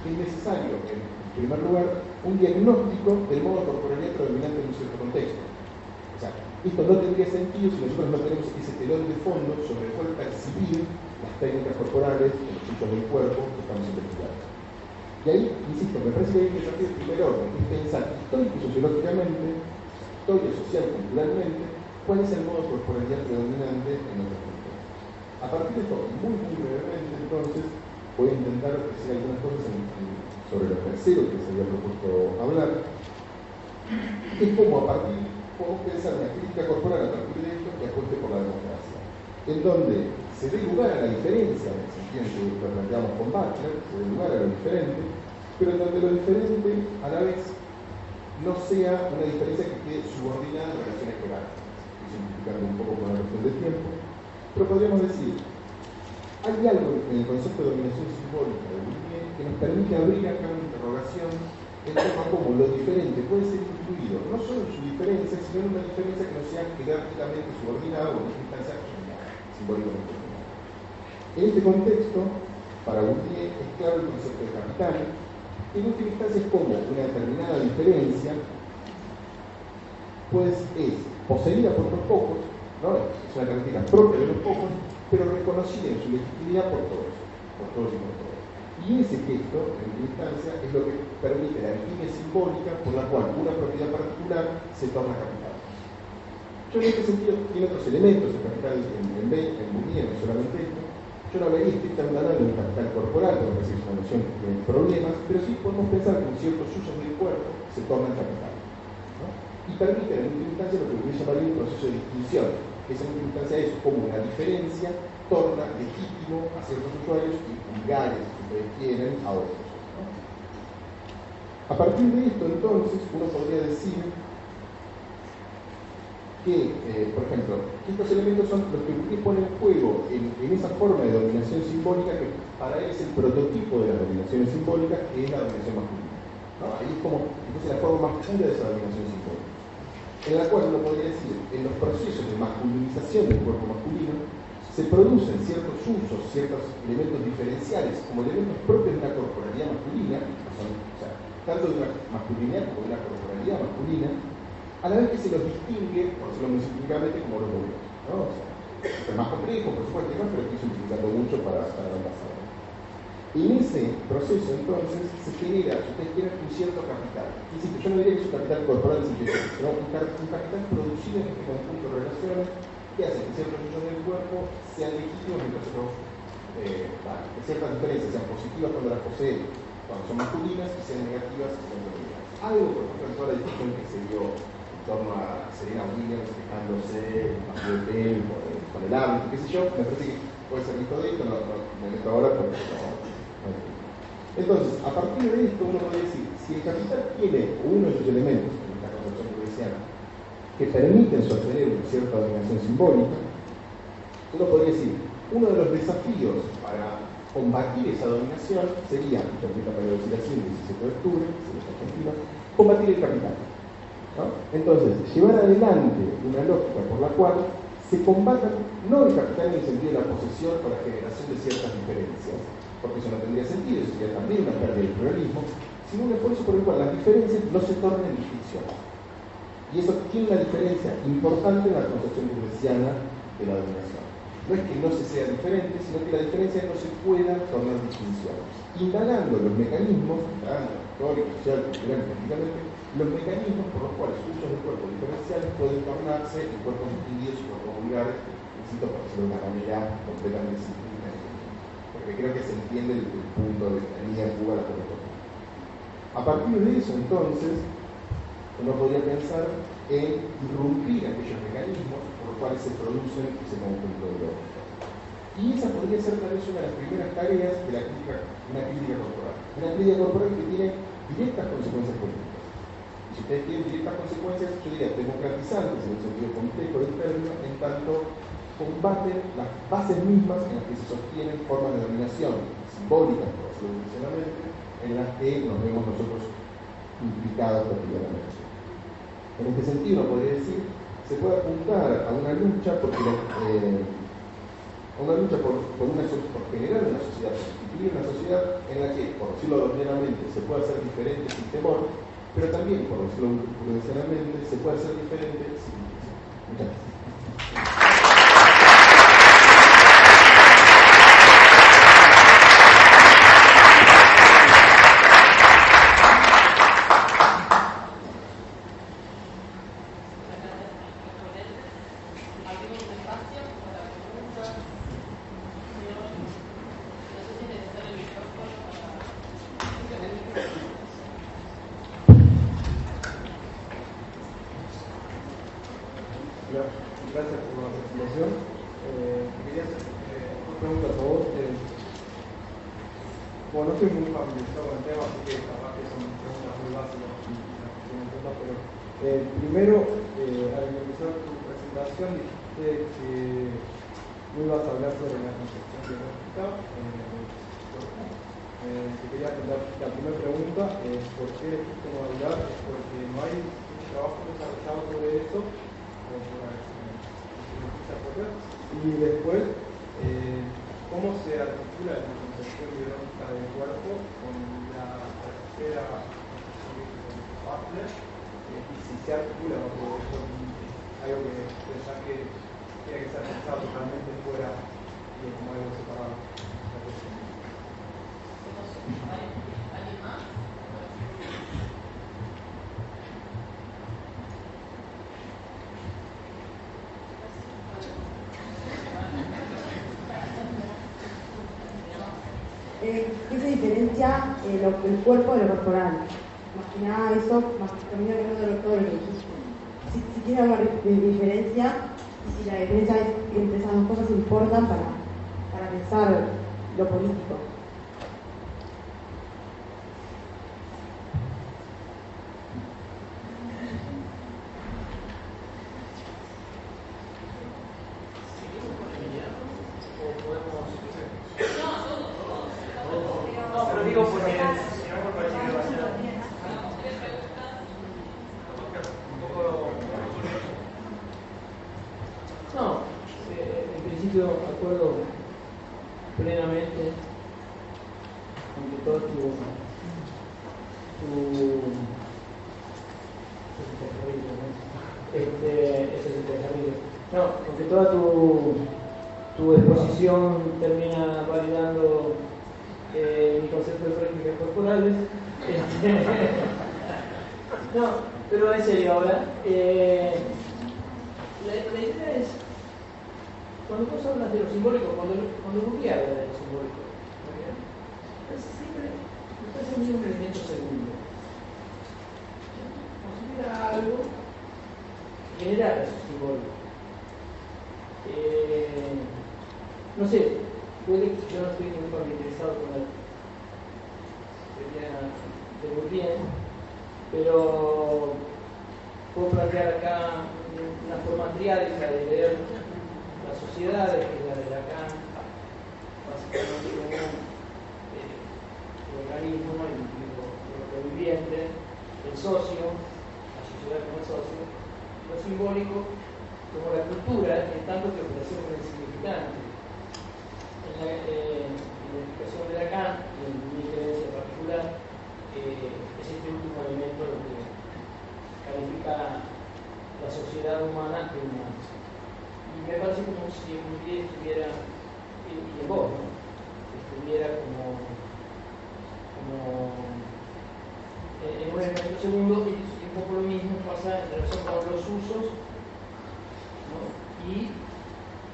es necesario en primer lugar, un diagnóstico del modo de corporalidad predominante en un cierto contexto. O sea, esto no tendría sentido si nosotros no tenemos ese telón de fondo sobre el cual percibir las técnicas corporales, los usos del cuerpo que estamos investigando. Y ahí, insisto, me parece que hay que partir del primer orden, que es pensar y sociológicamente, histórico, social, culturalmente, cuál es el modo corporalidad predominante en nuestro contexto. A partir de esto, muy, muy brevemente, entonces, voy a intentar decir algunas cosas sobre lo tercero que se había propuesto hablar, es como a partir, podemos pensar una crítica corporal a partir de esto que apueste por la democracia, en donde se dé lugar a la diferencia, en el sentido en que lo planteamos con Butler, se dé lugar a lo diferente, pero donde lo diferente a la vez no sea una diferencia que quede subordinada a relaciones jerárquicas, simplificando un poco con la cuestión del tiempo, pero podríamos decir, hay algo en el concepto de dominación simbólica de Bourdieu que nos permite abrir acá una interrogación en torno a cómo lo diferente puede ser incluido, no solo en su diferencia, sino en una diferencia que no sea jerárquicamente subordinada o en esta instancia simbólicamente En este contexto, para Bourdieu es claro el concepto de capital, en última instancia es como una determinada diferencia pues es poseída por unos pocos, ¿no? Es una característica propia de los pocos, pero reconocida en su legitimidad por todos, por todos y por todos. Y ese gesto, en última instancia, es lo que permite la línea simbólica por la cual una propiedad particular se torna capital. Yo en este sentido tiene otros elementos de capital en, en, en no solamente esto. Yo no vería estrictamente hablando de capital corporal, es una noción que tiene problemas, pero sí podemos pensar que en ciertos usos del cuerpo se tornan capital. ¿no? Y permite en última instancia lo que yo llamaría un proceso de distinción, en última instancia es como una diferencia torna legítimo a ciertos usuarios y vulgares, si ustedes quieren, a otros. A partir de esto, entonces, uno podría decir que, eh, por ejemplo, estos elementos son los que Bourdieu pone en juego en, esa forma de dominación simbólica que para él es el prototipo de las dominaciones simbólicas, que es la dominación masculina. Ahí es como entonces, la forma más pura de esa dominación simbólica, en la cual uno podría decir, en los procesos de masculinización del cuerpo masculino, se producen ciertos usos, ciertos elementos diferenciales, como elementos propios de una corporalidad masculina, o sea, tanto de una masculinidad como de una corporalidad masculina, a la vez que se los distingue, por decirlo muy simplificadamente, como los modelos. es más complejo, por supuesto, ¿no? pero estoy simplificando mucho para, para no pasar. En ese proceso, entonces, se genera, si ustedes quieren, un cierto capital. Es decir, yo no diría que es un capital corporal sintético, sino un, un capital producido en este conjunto de relaciones que hace que ciertos del cuerpo sean legítimos mientras otros, eh, ciertas diferencias sean positivas cuando las poseen, cuando son masculinas, y sean negativas cuando femeninas. Algo, por ejemplo, en toda la discusión que se dio torno a Serena Williams quejándose el de con, con el árbitro, qué sé yo, me parece que puede ser visto de esto, no, no me meto ahora porque no, Entonces, a partir de esto uno puede decir, si el capital tiene uno de sus elementos, en esta concepción burguesiana, que permiten sostener una cierta dominación simbólica, uno podría decir, uno de los desafíos para combatir esa dominación sería, permita para decir así, el 17 de octubre, si combatir el capital. Entonces, llevar adelante una lógica por la cual se combatan no el capital en el sentido de la posesión o la generación de ciertas diferencias, porque eso no tendría sentido, sería también una pérdida del pluralismo, sino un esfuerzo por el cual las diferencias no se tornen distinción. Y eso tiene una diferencia importante en la concepción burguesiana de la dominación. No es que no se sea diferente, sino que la diferencia no se pueda tornar distinción. Indagando los mecanismos, indagando histórico, social, cultural, políticamente, los mecanismos por los cuales usos de cuerpos diferenciales pueden tornarse en cuerpos distinguidos y cuerpos vulgares, necesito por decirlo de una manera completamente simple, porque creo que se entiende el, el punto de la línea de Cuba la A partir de eso, entonces, uno podría pensar en irrumpir aquellos mecanismos por los cuales se producen ese conjunto de lógicas. Y esa podría ser tal vez una de las primeras tareas de la crítica, una crítica corporal. Una crítica corporal que tiene directas consecuencias políticas. Si ustedes tienen directas consecuencias, yo diría democratizantes en el sentido complejo del término, en tanto combaten las bases mismas en las que se sostienen formas de dominación simbólicas, por decirlo en las que nos vemos nosotros implicados cotidianamente. En este sentido, podría decir, se puede apuntar a una lucha porque eh, una lucha por, por, una, por generar una sociedad, constituir una sociedad en la que, por decirlo ordenadamente, se puede hacer diferente sin temor, pero también, por decirlo prudencialmente, se puede hacer diferente sin Muchas gracias. Diferencia eh, el cuerpo de lo corporal? Más que nada eso, más que hablando de todo lo que dijiste. Si, si tiene alguna diferencia y si la diferencia es, entre esas dos cosas importa para, para pensar lo político. Segundo, y un poco lo mismo pasa en relación con los usos y,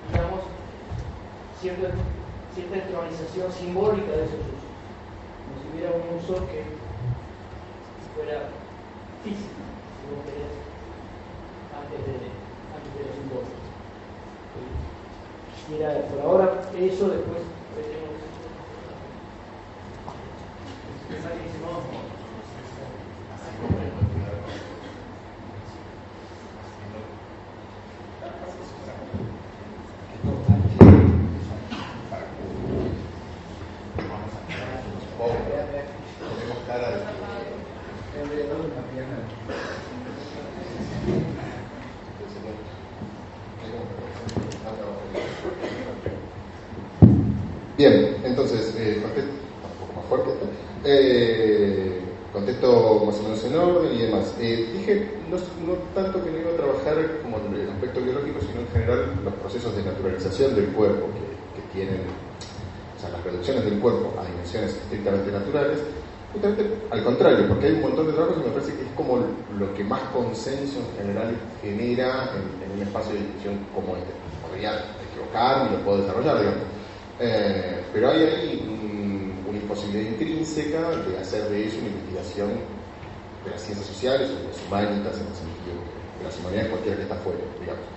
digamos, cierta, cierta simbólica de esos usos, como si hubiera un uso que fuera físico, si vos querés, antes de, antes de lo simbólico. Y era por ahora eso, después veremos. Tenemos cara de Bien, entonces, eh, contesto, un poco más fuerte. Eh, contesto más o menos en orden y demás. Eh, dije no, no tanto que no iba a trabajar como en el aspecto biológico, sino en general los procesos de naturalización del cuerpo que, que tienen, o sea, las reducciones del cuerpo a dimensiones estrictamente naturales, justamente al contrario, porque hay un montón de trabajos y me parece que es como lo que más consenso en general genera en, un espacio de discusión como este. Podría equivocarme lo puedo desarrollar, digamos. Eh, pero hay ahí un- una imposibilidad intrínseca de hacer de eso una investigación de las ciencias sociales o de las humanitas en el sentido de las humanidades cualquiera que está fuera, digamos.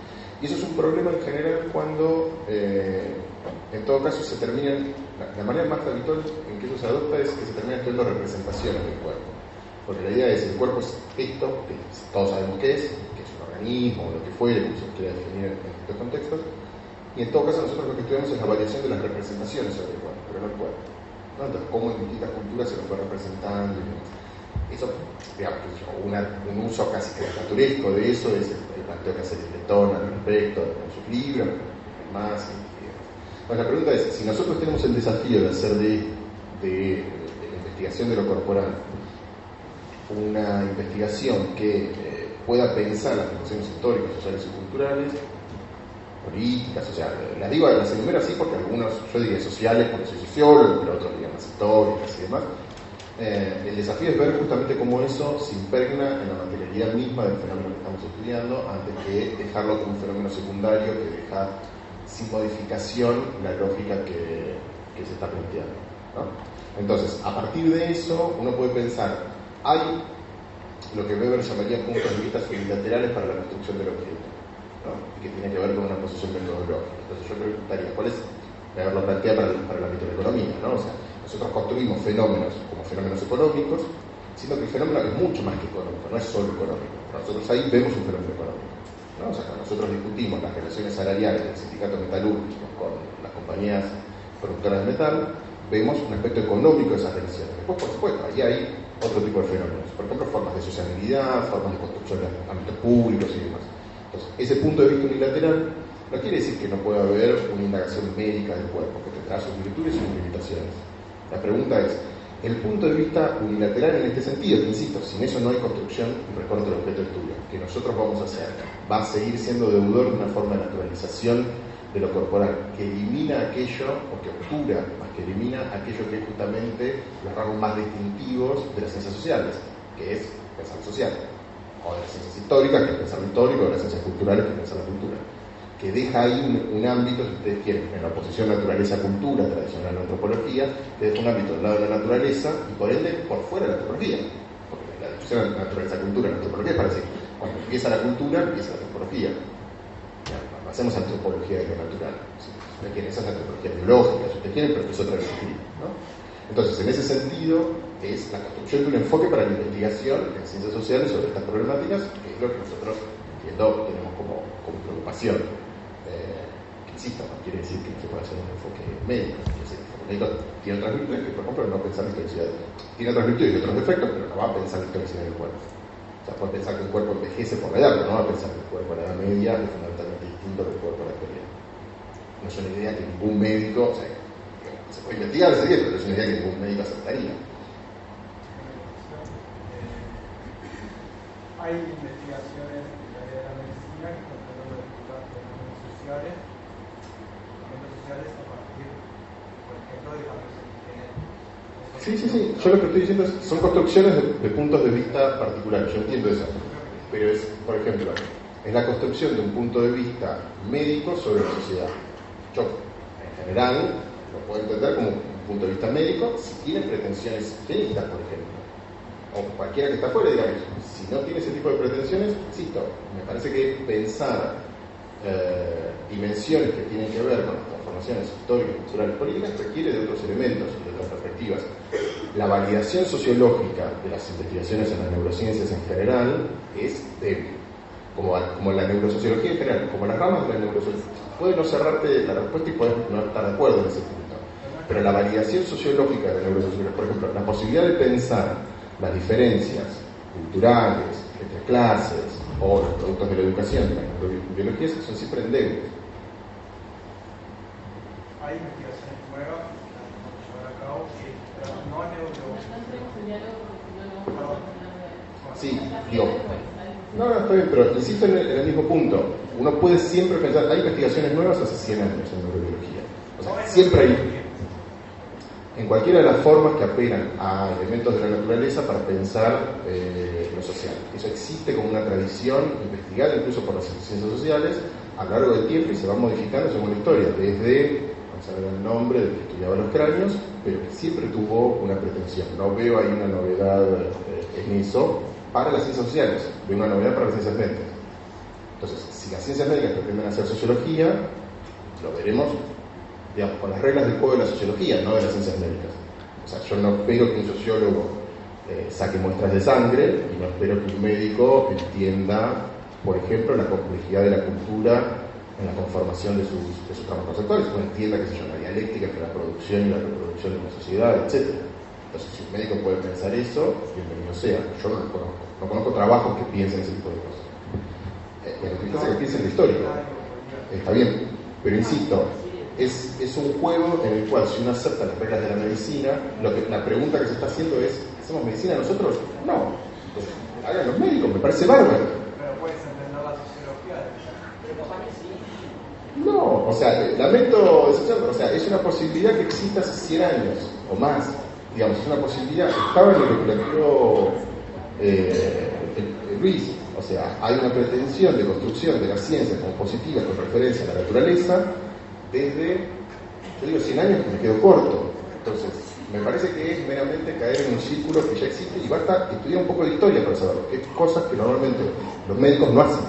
Y eso es un problema en general cuando, eh, en todo caso, se terminan, la, manera más habitual en que eso se adopta es que se terminan estudiando representaciones del cuerpo. Porque la idea es, el cuerpo es esto, que todos sabemos qué es, que es un organismo lo que fuere, como se quiera definir en estos contextos, y en todo caso nosotros lo que estudiamos es la variación de las representaciones sobre el cuerpo, pero no el cuerpo. Entonces, cómo en distintas culturas se lo fue representando. Eso, digamos, que un uso casi caricaturesco de eso es el, el planteo que hace Letón al respecto en sus libros, más Bueno, la pregunta es, si nosotros tenemos el desafío de hacer de, la investigación de lo corporal una investigación que eh, pueda pensar las dimensiones históricas, sociales y culturales, políticas, o sea, las digo, las enumero así porque algunos, yo diría sociales porque soy sociólogo, pero otros dirían más históricas y demás. Eh, el desafío es ver justamente cómo eso se impregna en la materialidad misma del fenómeno que estamos estudiando, antes que dejarlo como un fenómeno secundario que deja sin modificación la lógica que, se está planteando. Entonces, a partir de eso, uno puede pensar, hay lo que Weber llamaría puntos de vista unilaterales para la construcción del objeto, ¿no? y que tiene que ver con una posición metodológica. Entonces, yo preguntaría, ¿cuál es? Weber lo plantea para, para la economía, ¿no? O sea, nosotros construimos fenómenos como fenómenos económicos, siendo que el fenómeno es mucho más que económico, no es solo económico. Nosotros ahí vemos un fenómeno económico. Cuando nosotros discutimos las relaciones salariales del sindicato metalúrgico con las compañías productoras de metal, vemos un aspecto económico de esas relaciones. Después, por supuesto, ahí hay otro tipo de fenómenos. Por ejemplo, formas de sociabilidad, formas de construcción de ámbitos públicos y demás. Entonces, ese punto de vista unilateral no quiere decir que no pueda haber una indagación médica del cuerpo, que tendrá sus virtudes y sus limitaciones. La pregunta es, el punto de vista unilateral en este sentido, que insisto, sin eso no hay construcción y recorte del objeto de estudio, que nosotros vamos a hacer, va a seguir siendo deudor de una forma de naturalización de lo corporal, que elimina aquello, o que obtura, más que elimina aquello que es justamente los rasgos más distintivos de las ciencias sociales, que es pensar social, o de las ciencias históricas, que es pensar histórico, o de las ciencias culturales, que es pensar la cultura que deja ahí un, ámbito, si ustedes quieren, en la oposición naturaleza-cultura tradicional antropología, que deja un ámbito del lado de la naturaleza y por ende por fuera de la antropología. Porque la discusión naturaleza-cultura la antropología es para decir, cuando empieza la cultura, empieza la antropología. Ya, hacemos antropología de lo natural. Si ustedes quieren, esa es antropología biológica, si ustedes quieren, pero es otra disciplina. ¿no? Entonces, en ese sentido, es la construcción de un enfoque para la investigación en ciencias sociales sobre estas problemáticas, que es lo que nosotros, entiendo, tenemos como, como preocupación insisto, no quiere decir que se pueda hacer un enfoque médico. El enfoque médico tiene otras virtudes que, por ejemplo, no pensar la historicidad. Tiene otras virtudes y otros defectos, pero no va a pensar la historicidad del cuerpo. O sea, puede pensar que el cuerpo envejece por la edad, pero no va a pensar que el cuerpo a la edad media es fundamentalmente distinto del cuerpo a la actualidad. No es una idea que ningún médico, o sea, se puede investigar, se dice, pero es una idea que ningún médico aceptaría. Hay investigaciones en el área de la medicina que están tratando de estudiar fenómenos sociales Sí, sí, sí. Yo lo que estoy diciendo es, son construcciones de, de, puntos de vista particulares. Yo entiendo eso. Pero es, por ejemplo, es la construcción de un punto de vista médico sobre la sociedad. Yo, en general, lo puedo entender como un punto de vista médico si tiene pretensiones clínicas, por ejemplo. O cualquiera que está afuera, digamos, si no tiene ese tipo de pretensiones, insisto, me parece que pensar eh, dimensiones que tienen que ver con las transformaciones históricas, culturales, políticas, requiere de otros elementos de otras perspectivas. La validación sociológica de las investigaciones en las neurociencias en general es débil, como, como la neurosociología en general, como las ramas de la neurosociología. Puede no cerrarte la respuesta y puedes no estar de acuerdo en ese punto, pero la validación sociológica de la neurosociología, por ejemplo, la posibilidad de pensar las diferencias culturales, entre clases, o los productos de la educación, las biologías, son siempre endebles. Hay investigaciones nuevas que llevar a cabo que no han Sí, digo. No, no, está bien, pero insisto en el, en el, mismo punto. Uno puede siempre pensar, hay investigaciones nuevas hace 100 años en neurobiología. O sea, siempre hay en cualquiera de las formas que apelan a elementos de la naturaleza para pensar eh, lo social. Eso existe como una tradición investigada incluso por las ciencias sociales a lo largo del tiempo y se va modificando según la historia, desde, vamos a ver el nombre del que estudiaba los cráneos, pero que siempre tuvo una pretensión. No veo ahí una novedad eh, en eso para las ciencias sociales, veo una novedad para las ciencias médicas. Entonces, si las ciencias médicas pretenden hacer sociología, lo veremos digamos, con las reglas del juego de la sociología, no de las ciencias médicas. O sea, yo no espero que un sociólogo eh, saque muestras de sangre y no espero que un médico entienda, por ejemplo, la complejidad de la cultura en la conformación de sus, de sus tramos conceptuales, o entienda, qué sé yo, la dialéctica entre la producción y la reproducción de una sociedad, etc. Entonces, si un médico puede pensar eso, bienvenido sea. Yo no lo conozco. No conozco trabajos que piensen ese tipo de cosas. Eh, lo que piensa que piensen la historia. Está bien. Pero insisto, es, es, un juego en el cual si uno acepta las reglas de la medicina, lo que, la pregunta que se está haciendo es, ¿hacemos medicina nosotros? No. Hagan los médicos, me parece bárbaro. Pero puedes entender la sociología Pero capaz que sí. no, o sea, lamento, o sea, es una posibilidad que exista hace 100 años o más, digamos, es una posibilidad, estaba en lo que planteó eh, Luis, o sea, hay una pretensión de construcción de la ciencia como positiva con referencia a la naturaleza desde, yo digo 100 años que me quedo corto, entonces, me parece que es meramente caer en un círculo que ya existe y basta estudiar un poco de historia para saberlo, que es cosas que normalmente los médicos no hacen.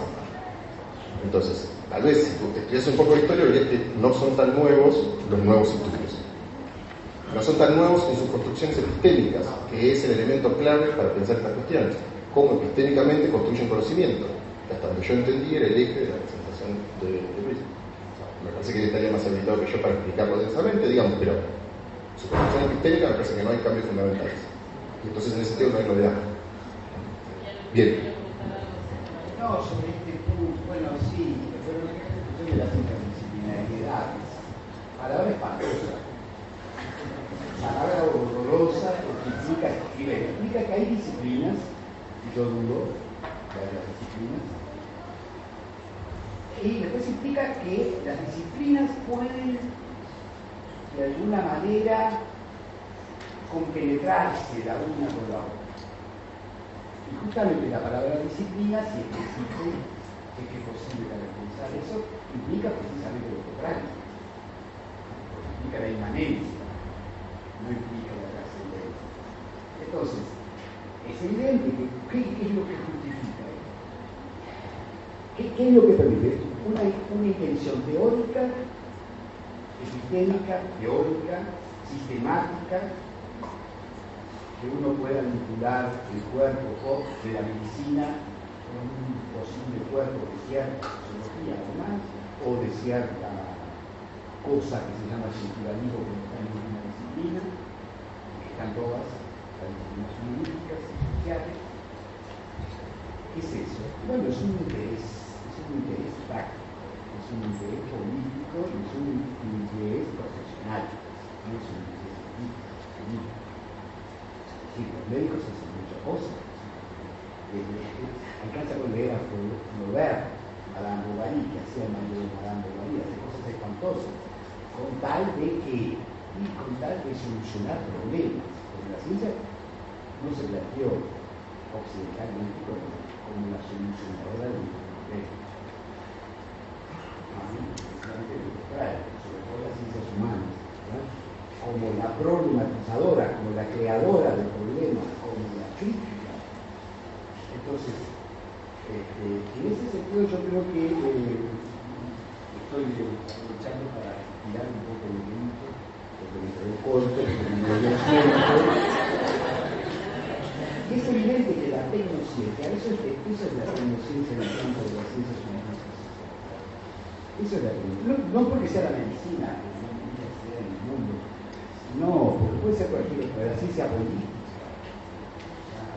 Entonces, tal vez si tú estudias un poco de historia, verías que no son tan nuevos los nuevos estudios. No son tan nuevos en sus construcciones epistémicas, que es el elemento clave para pensar estas cuestiones. Cómo epistémicamente construyen conocimiento, hasta donde yo entendí era el eje de la presentación de, Parece que él estaría más habilitado que yo para explicarlo densamente, digamos, pero su construcción epistémica me parece que no hay cambios fundamentales. Y entonces en ese sentido no hay novedad. Bien. No, sobre este punto, bueno, sí, pero en la discusión de las interdisciplinariedades, palabra espantosa, palabra horrorosa, porque implica, implica que hay disciplinas, y yo dudo que haya disciplinas, y después implica que las disciplinas pueden de alguna manera compenetrarse la una con la otra. Y justamente la palabra disciplina, si es que existe, es que es posible caracterizar eso, implica precisamente lo contrario. Implica la inmanencia, no implica la trascendencia. Entonces, es evidente que ¿qué, es lo que justifica? ¿Qué, ¿Qué, es lo que permite? Una, una intención teórica epistémica, teórica, sistemática, que uno pueda vincular el cuerpo de la medicina con un posible cuerpo de cierta sociología además, o de cierta cosa que se llama circularismo que está en una disciplina, que están todas las disciplinas jurídicas y sociales. ¿Qué es eso? Bueno, es un interés, interés práctico es un interés político y es un interés profesional, no es un interés político. Sí, los médicos hacen muchas cosas. Alcanza con leer a Flaubert, la Bovary, que hacía el mayor de Madame Bovary, hace cosas espantosas, con tal de que, y con tal de solucionar problemas. Porque la ciencia no se planteó occidentalmente como, como la solucionadora de problemas sobre todo las ciencias humanas, como la problematizadora, como la creadora de problemas, como la crítica. Entonces, este, en ese sentido yo creo que eh, estoy luchando para tirar un poco el grito, porque me quedé corto, porque me. Y es evidente que la tecnociencia, eso es, eso es la tecnociencia en el campo de las ciencias humanas, eso es la no, no porque sea la medicina, sea en el mundo, no, porque puede ser cualquier otra, la ciencia política.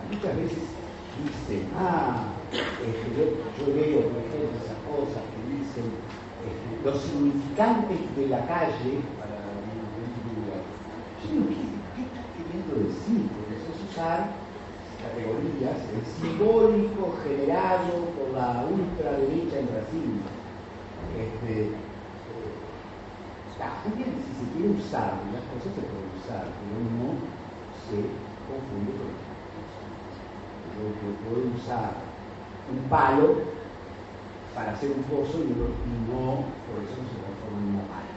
Muchas veces dicen, ah, yo, leo, por ejemplo, esas cosas que dicen este, los significantes de la calle para un lugar. Yo digo, ¿qué, ¿qué estás queriendo decir? Porque eso es usar categorías, el simbólico generado por la ultraderecha en Brasil este, también si se quiere usar, las cosas se pueden usar, pero no se confunde con Yo, yo puedo usar un palo para hacer un pozo y no, por eso no se transforma en una pala.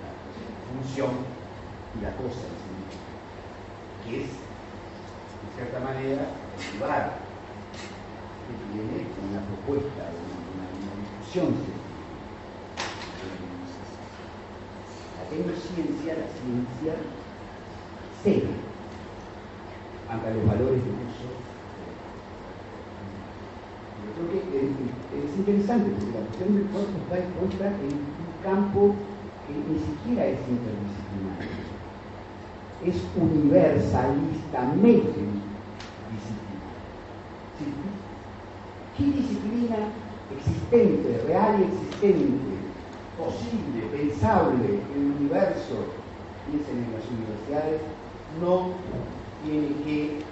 La función y la cosa en sí que es, de cierta manera, el lugar que tiene una propuesta, una discusión ciencia, la ciencia cede ante los valores de uso. Yo creo que es, interesante porque la cuestión del cuerpo está expuesta en un campo que ni siquiera es interdisciplinario, es universalistamente disciplinario. ¿Qué disciplina existente, real y existente, posible, pensable en el universo, piensen en las universidades, no tiene que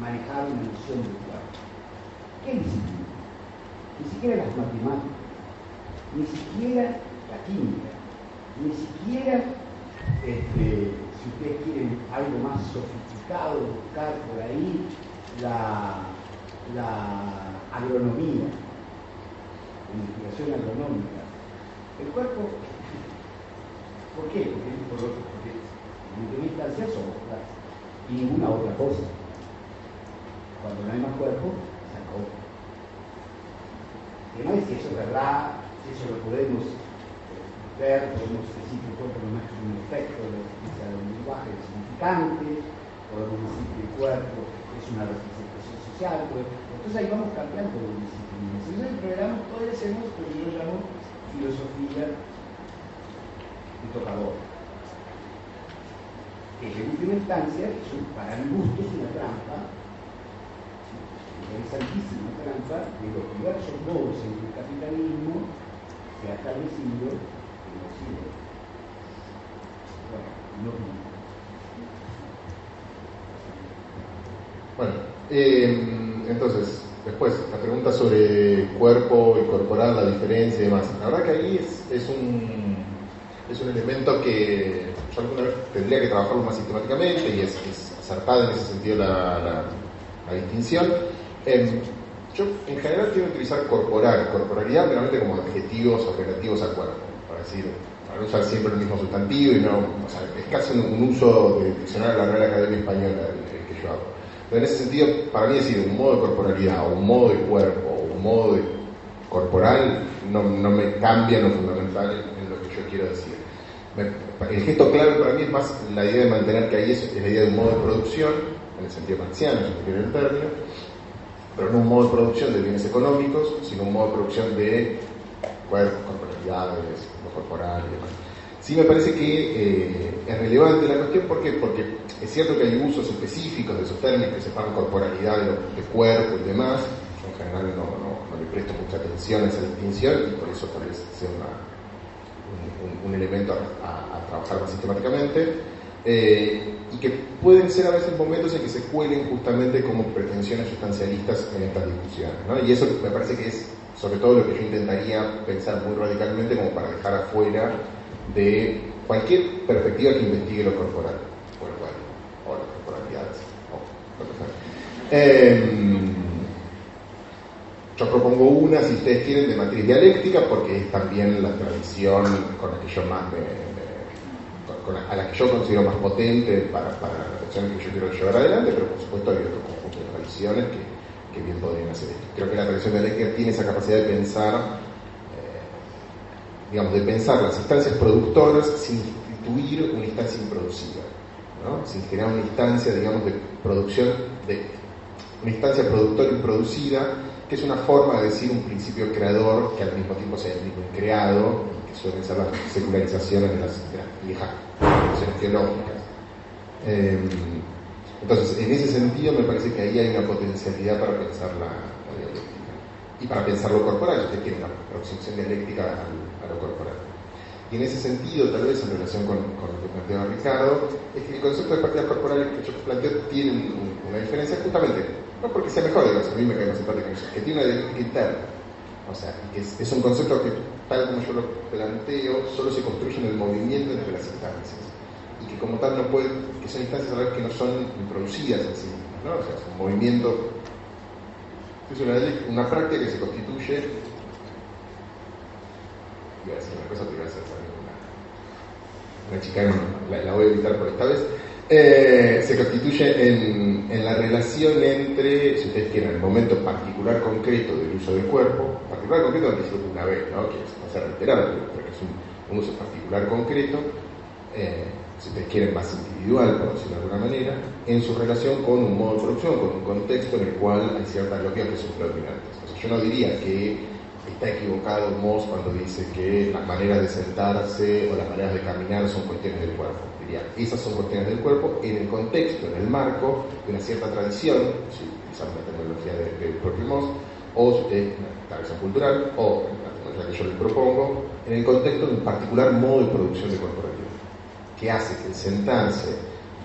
manejar una noción virtual. ¿Qué disciplina? Ni siquiera las matemáticas, ni siquiera la química. Ni siquiera, este, si ustedes quieren algo más sofisticado, buscar por ahí la agronomía, investigación agronómica. El cuerpo, ¿por qué? Porque, por, porque en última instancia somos y ninguna otra cosa. Cuando no hay más cuerpo, se acabó. El tema es si eso es verdad, si eso lo podemos ver, podemos decir que el cuerpo no es un efecto de la existencia del lenguaje significante, podemos decir que el cuerpo es una representación social, pues, entonces ahí vamos cambiando de disciplinas. Entonces el programa puede ser lo que yo llamo filosofía de tocador. Que en última instancia, para mi gusto, es una trampa, interesantísima trampa de los diversos modos en que el capitalismo se ha establecido en Occidente. Bueno, no Bueno, eh, entonces, después, la pregunta sobre cuerpo y corporal, la diferencia y demás. La verdad que ahí es, es, un, es un elemento que yo alguna vez tendría que trabajarlo más sistemáticamente y es, es acertada en ese sentido la, distinción. Eh, yo en general quiero utilizar corporal, corporalidad realmente como adjetivos o relativos al cuerpo, para decir, para no usar siempre el mismo sustantivo y no, o sea, es casi un, uso de diccionario de la Real Academia Española el que yo hago. Pero en ese sentido, para mí decir un modo de corporalidad o un modo de cuerpo o un modo de corporal no, no me cambia lo fundamental en, lo que yo quiero decir. Me, el gesto clave para mí es más la idea de mantener que ahí es, es la idea de un modo de producción, en el sentido marxiano, si el término, pero no un modo de producción de bienes económicos, sino un modo de producción de cuerpos, corporalidades, lo corporal y demás. Sí me parece que eh, es relevante la cuestión, ¿por qué? Porque es cierto que hay usos específicos de esos términos que separan corporalidad de, de cuerpo y demás. Yo en general no, le presto mucha atención a esa distinción y por eso vez sea una, un, elemento a, trabajar más sistemáticamente. Eh, y que pueden ser a veces momentos en que se cuelen justamente como pretensiones sustancialistas en estas discusiones. Y eso me parece que es sobre todo lo que yo intentaría pensar muy radicalmente como para dejar afuera de cualquier perspectiva que investigue lo corporal, o el cuerpo, o las corporalidades, o lo que sea. Eh, yo propongo una, si ustedes quieren, de matriz dialéctica, porque es también la tradición con la que yo más me, con la, a la que yo considero más potente para, para la reflexión que yo quiero llevar adelante, pero por supuesto hay otro conjunto de tradiciones que, que bien podrían hacer esto. Creo que la tradición dialéctica tiene esa capacidad de pensar digamos, de pensar las instancias productoras sin instituir una instancia improducida, ¿no? sin generar una instancia, digamos, de producción, de una instancia productora improducida, que es una forma de decir un principio creador que al mismo tiempo sea el mismo creado, que suelen ser las secularizaciones de las, de las viejas tradiciones teológicas. Eh, entonces, en ese sentido, me parece que ahí hay una potencialidad para pensar la, la dialéctica y para pensar lo corporal. Usted tiene una aproximación dialéctica al, a lo corporal. Y en ese sentido, tal vez en relación con, con lo que planteaba Ricardo, es que el concepto de prácticas corporales que yo planteo tiene un, una diferencia justamente, no porque sea mejor, digamos, a mí me cae más simpático eso, que tiene una dialéctica interna. O sea, es, es, un concepto que, tal como yo lo planteo, solo se construye en el movimiento entre las instancias. Y que como tal no puede, que son instancias a la vez que no son producidas en sí mismas, ¿no? O sea, es un movimiento, es una, una práctica que se constituye iba a decir una cosa, pero iba a ser una, una chicana, la, la, voy a evitar por esta vez, eh, se constituye en, la relación entre, si ustedes quieren, el momento particular concreto del uso del cuerpo, particular concreto antes de una vez, ¿no? que no se reiterado, pero es un, uso particular concreto, eh, si ustedes quieren, más individual, por decirlo de alguna manera, en su relación con un modo de producción, con un contexto en el cual hay ciertas lógicas que son predominantes. Yo no diría que está equivocado Moss cuando dice que las maneras de sentarse o las maneras de caminar son cuestiones del cuerpo. Esas son cuestiones del cuerpo en el contexto, en el marco de una cierta tradición, si utilizamos la tecnología del de propio Moss, o si usted, una tradición cultural, o la tecnología que yo le propongo, en el contexto de un particular modo de producción de corporalidad, que hace que el sentarse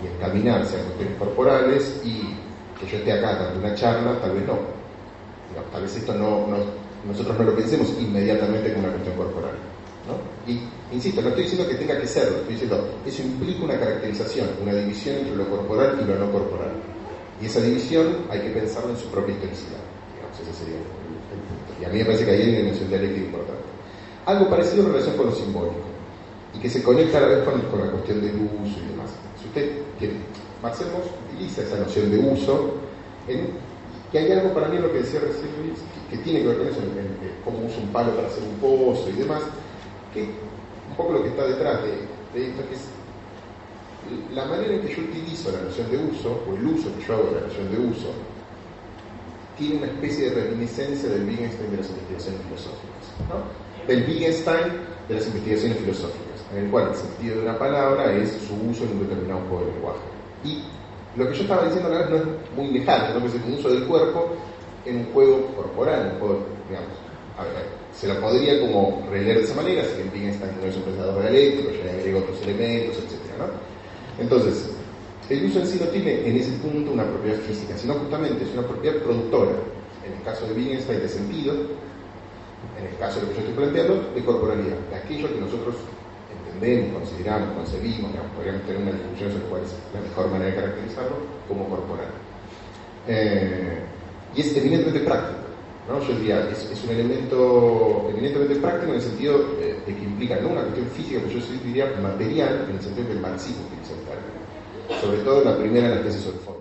y el caminar sean cuestiones corporales y que yo esté acá dando una charla, tal vez no. no tal vez esto no, no nosotros no lo pensemos inmediatamente como una cuestión corporal. ¿no? Y, insisto, no estoy diciendo que tenga que serlo, estoy diciendo, eso implica una caracterización, una división entre lo corporal y lo no corporal. Y esa división hay que pensarlo en su propia historicidad. Digamos, ese sería el, punto. Y a mí me parece que ahí hay una dimensión dialéctica importante. Algo parecido en relación con lo simbólico, y que se conecta a la vez con, la cuestión del uso y demás. Si usted quiere, Marcel utiliza esa noción de uso, en, y hay algo para mí lo que decía recién Luis, que, que tiene que ver con eso, en, en, cómo uso un palo para hacer un pozo y demás, que poco lo que está detrás de, esto, que es la manera en que yo utilizo la noción de uso, o el uso que yo hago de la noción de uso, tiene una especie de reminiscencia del Wittgenstein de las investigaciones filosóficas, ¿no? del Wittgenstein de las investigaciones filosóficas, en el cual el sentido de una palabra es su uso en un determinado juego de lenguaje. Y lo que yo estaba diciendo la vez no es muy lejano, ¿no? que es un uso del cuerpo en un juego corporal, un juego, digamos, a ver, se lo podría como releer de esa manera, si Wittgenstein no es un pensador dialéctico, ya le agrega otros elementos, etc. ¿no? Entonces, el uso en sí no tiene en ese punto una propiedad física, sino justamente es una propiedad productora, en el caso de Wittgenstein de sentido, en el caso de lo que yo estoy planteando, de corporalidad, de aquello que nosotros entendemos, consideramos, concebimos, digamos, podríamos tener una discusión sobre cuál es la mejor manera de caracterizarlo como corporal. Eh, y es eminentemente práctico. ¿No? Yo diría, es, un elemento eminentemente práctico en el sentido eh, de que implica no una cuestión física, pero yo diría material, en el sentido que el marxismo utiliza el término. Sobre todo en la primera, en la tesis orfónica.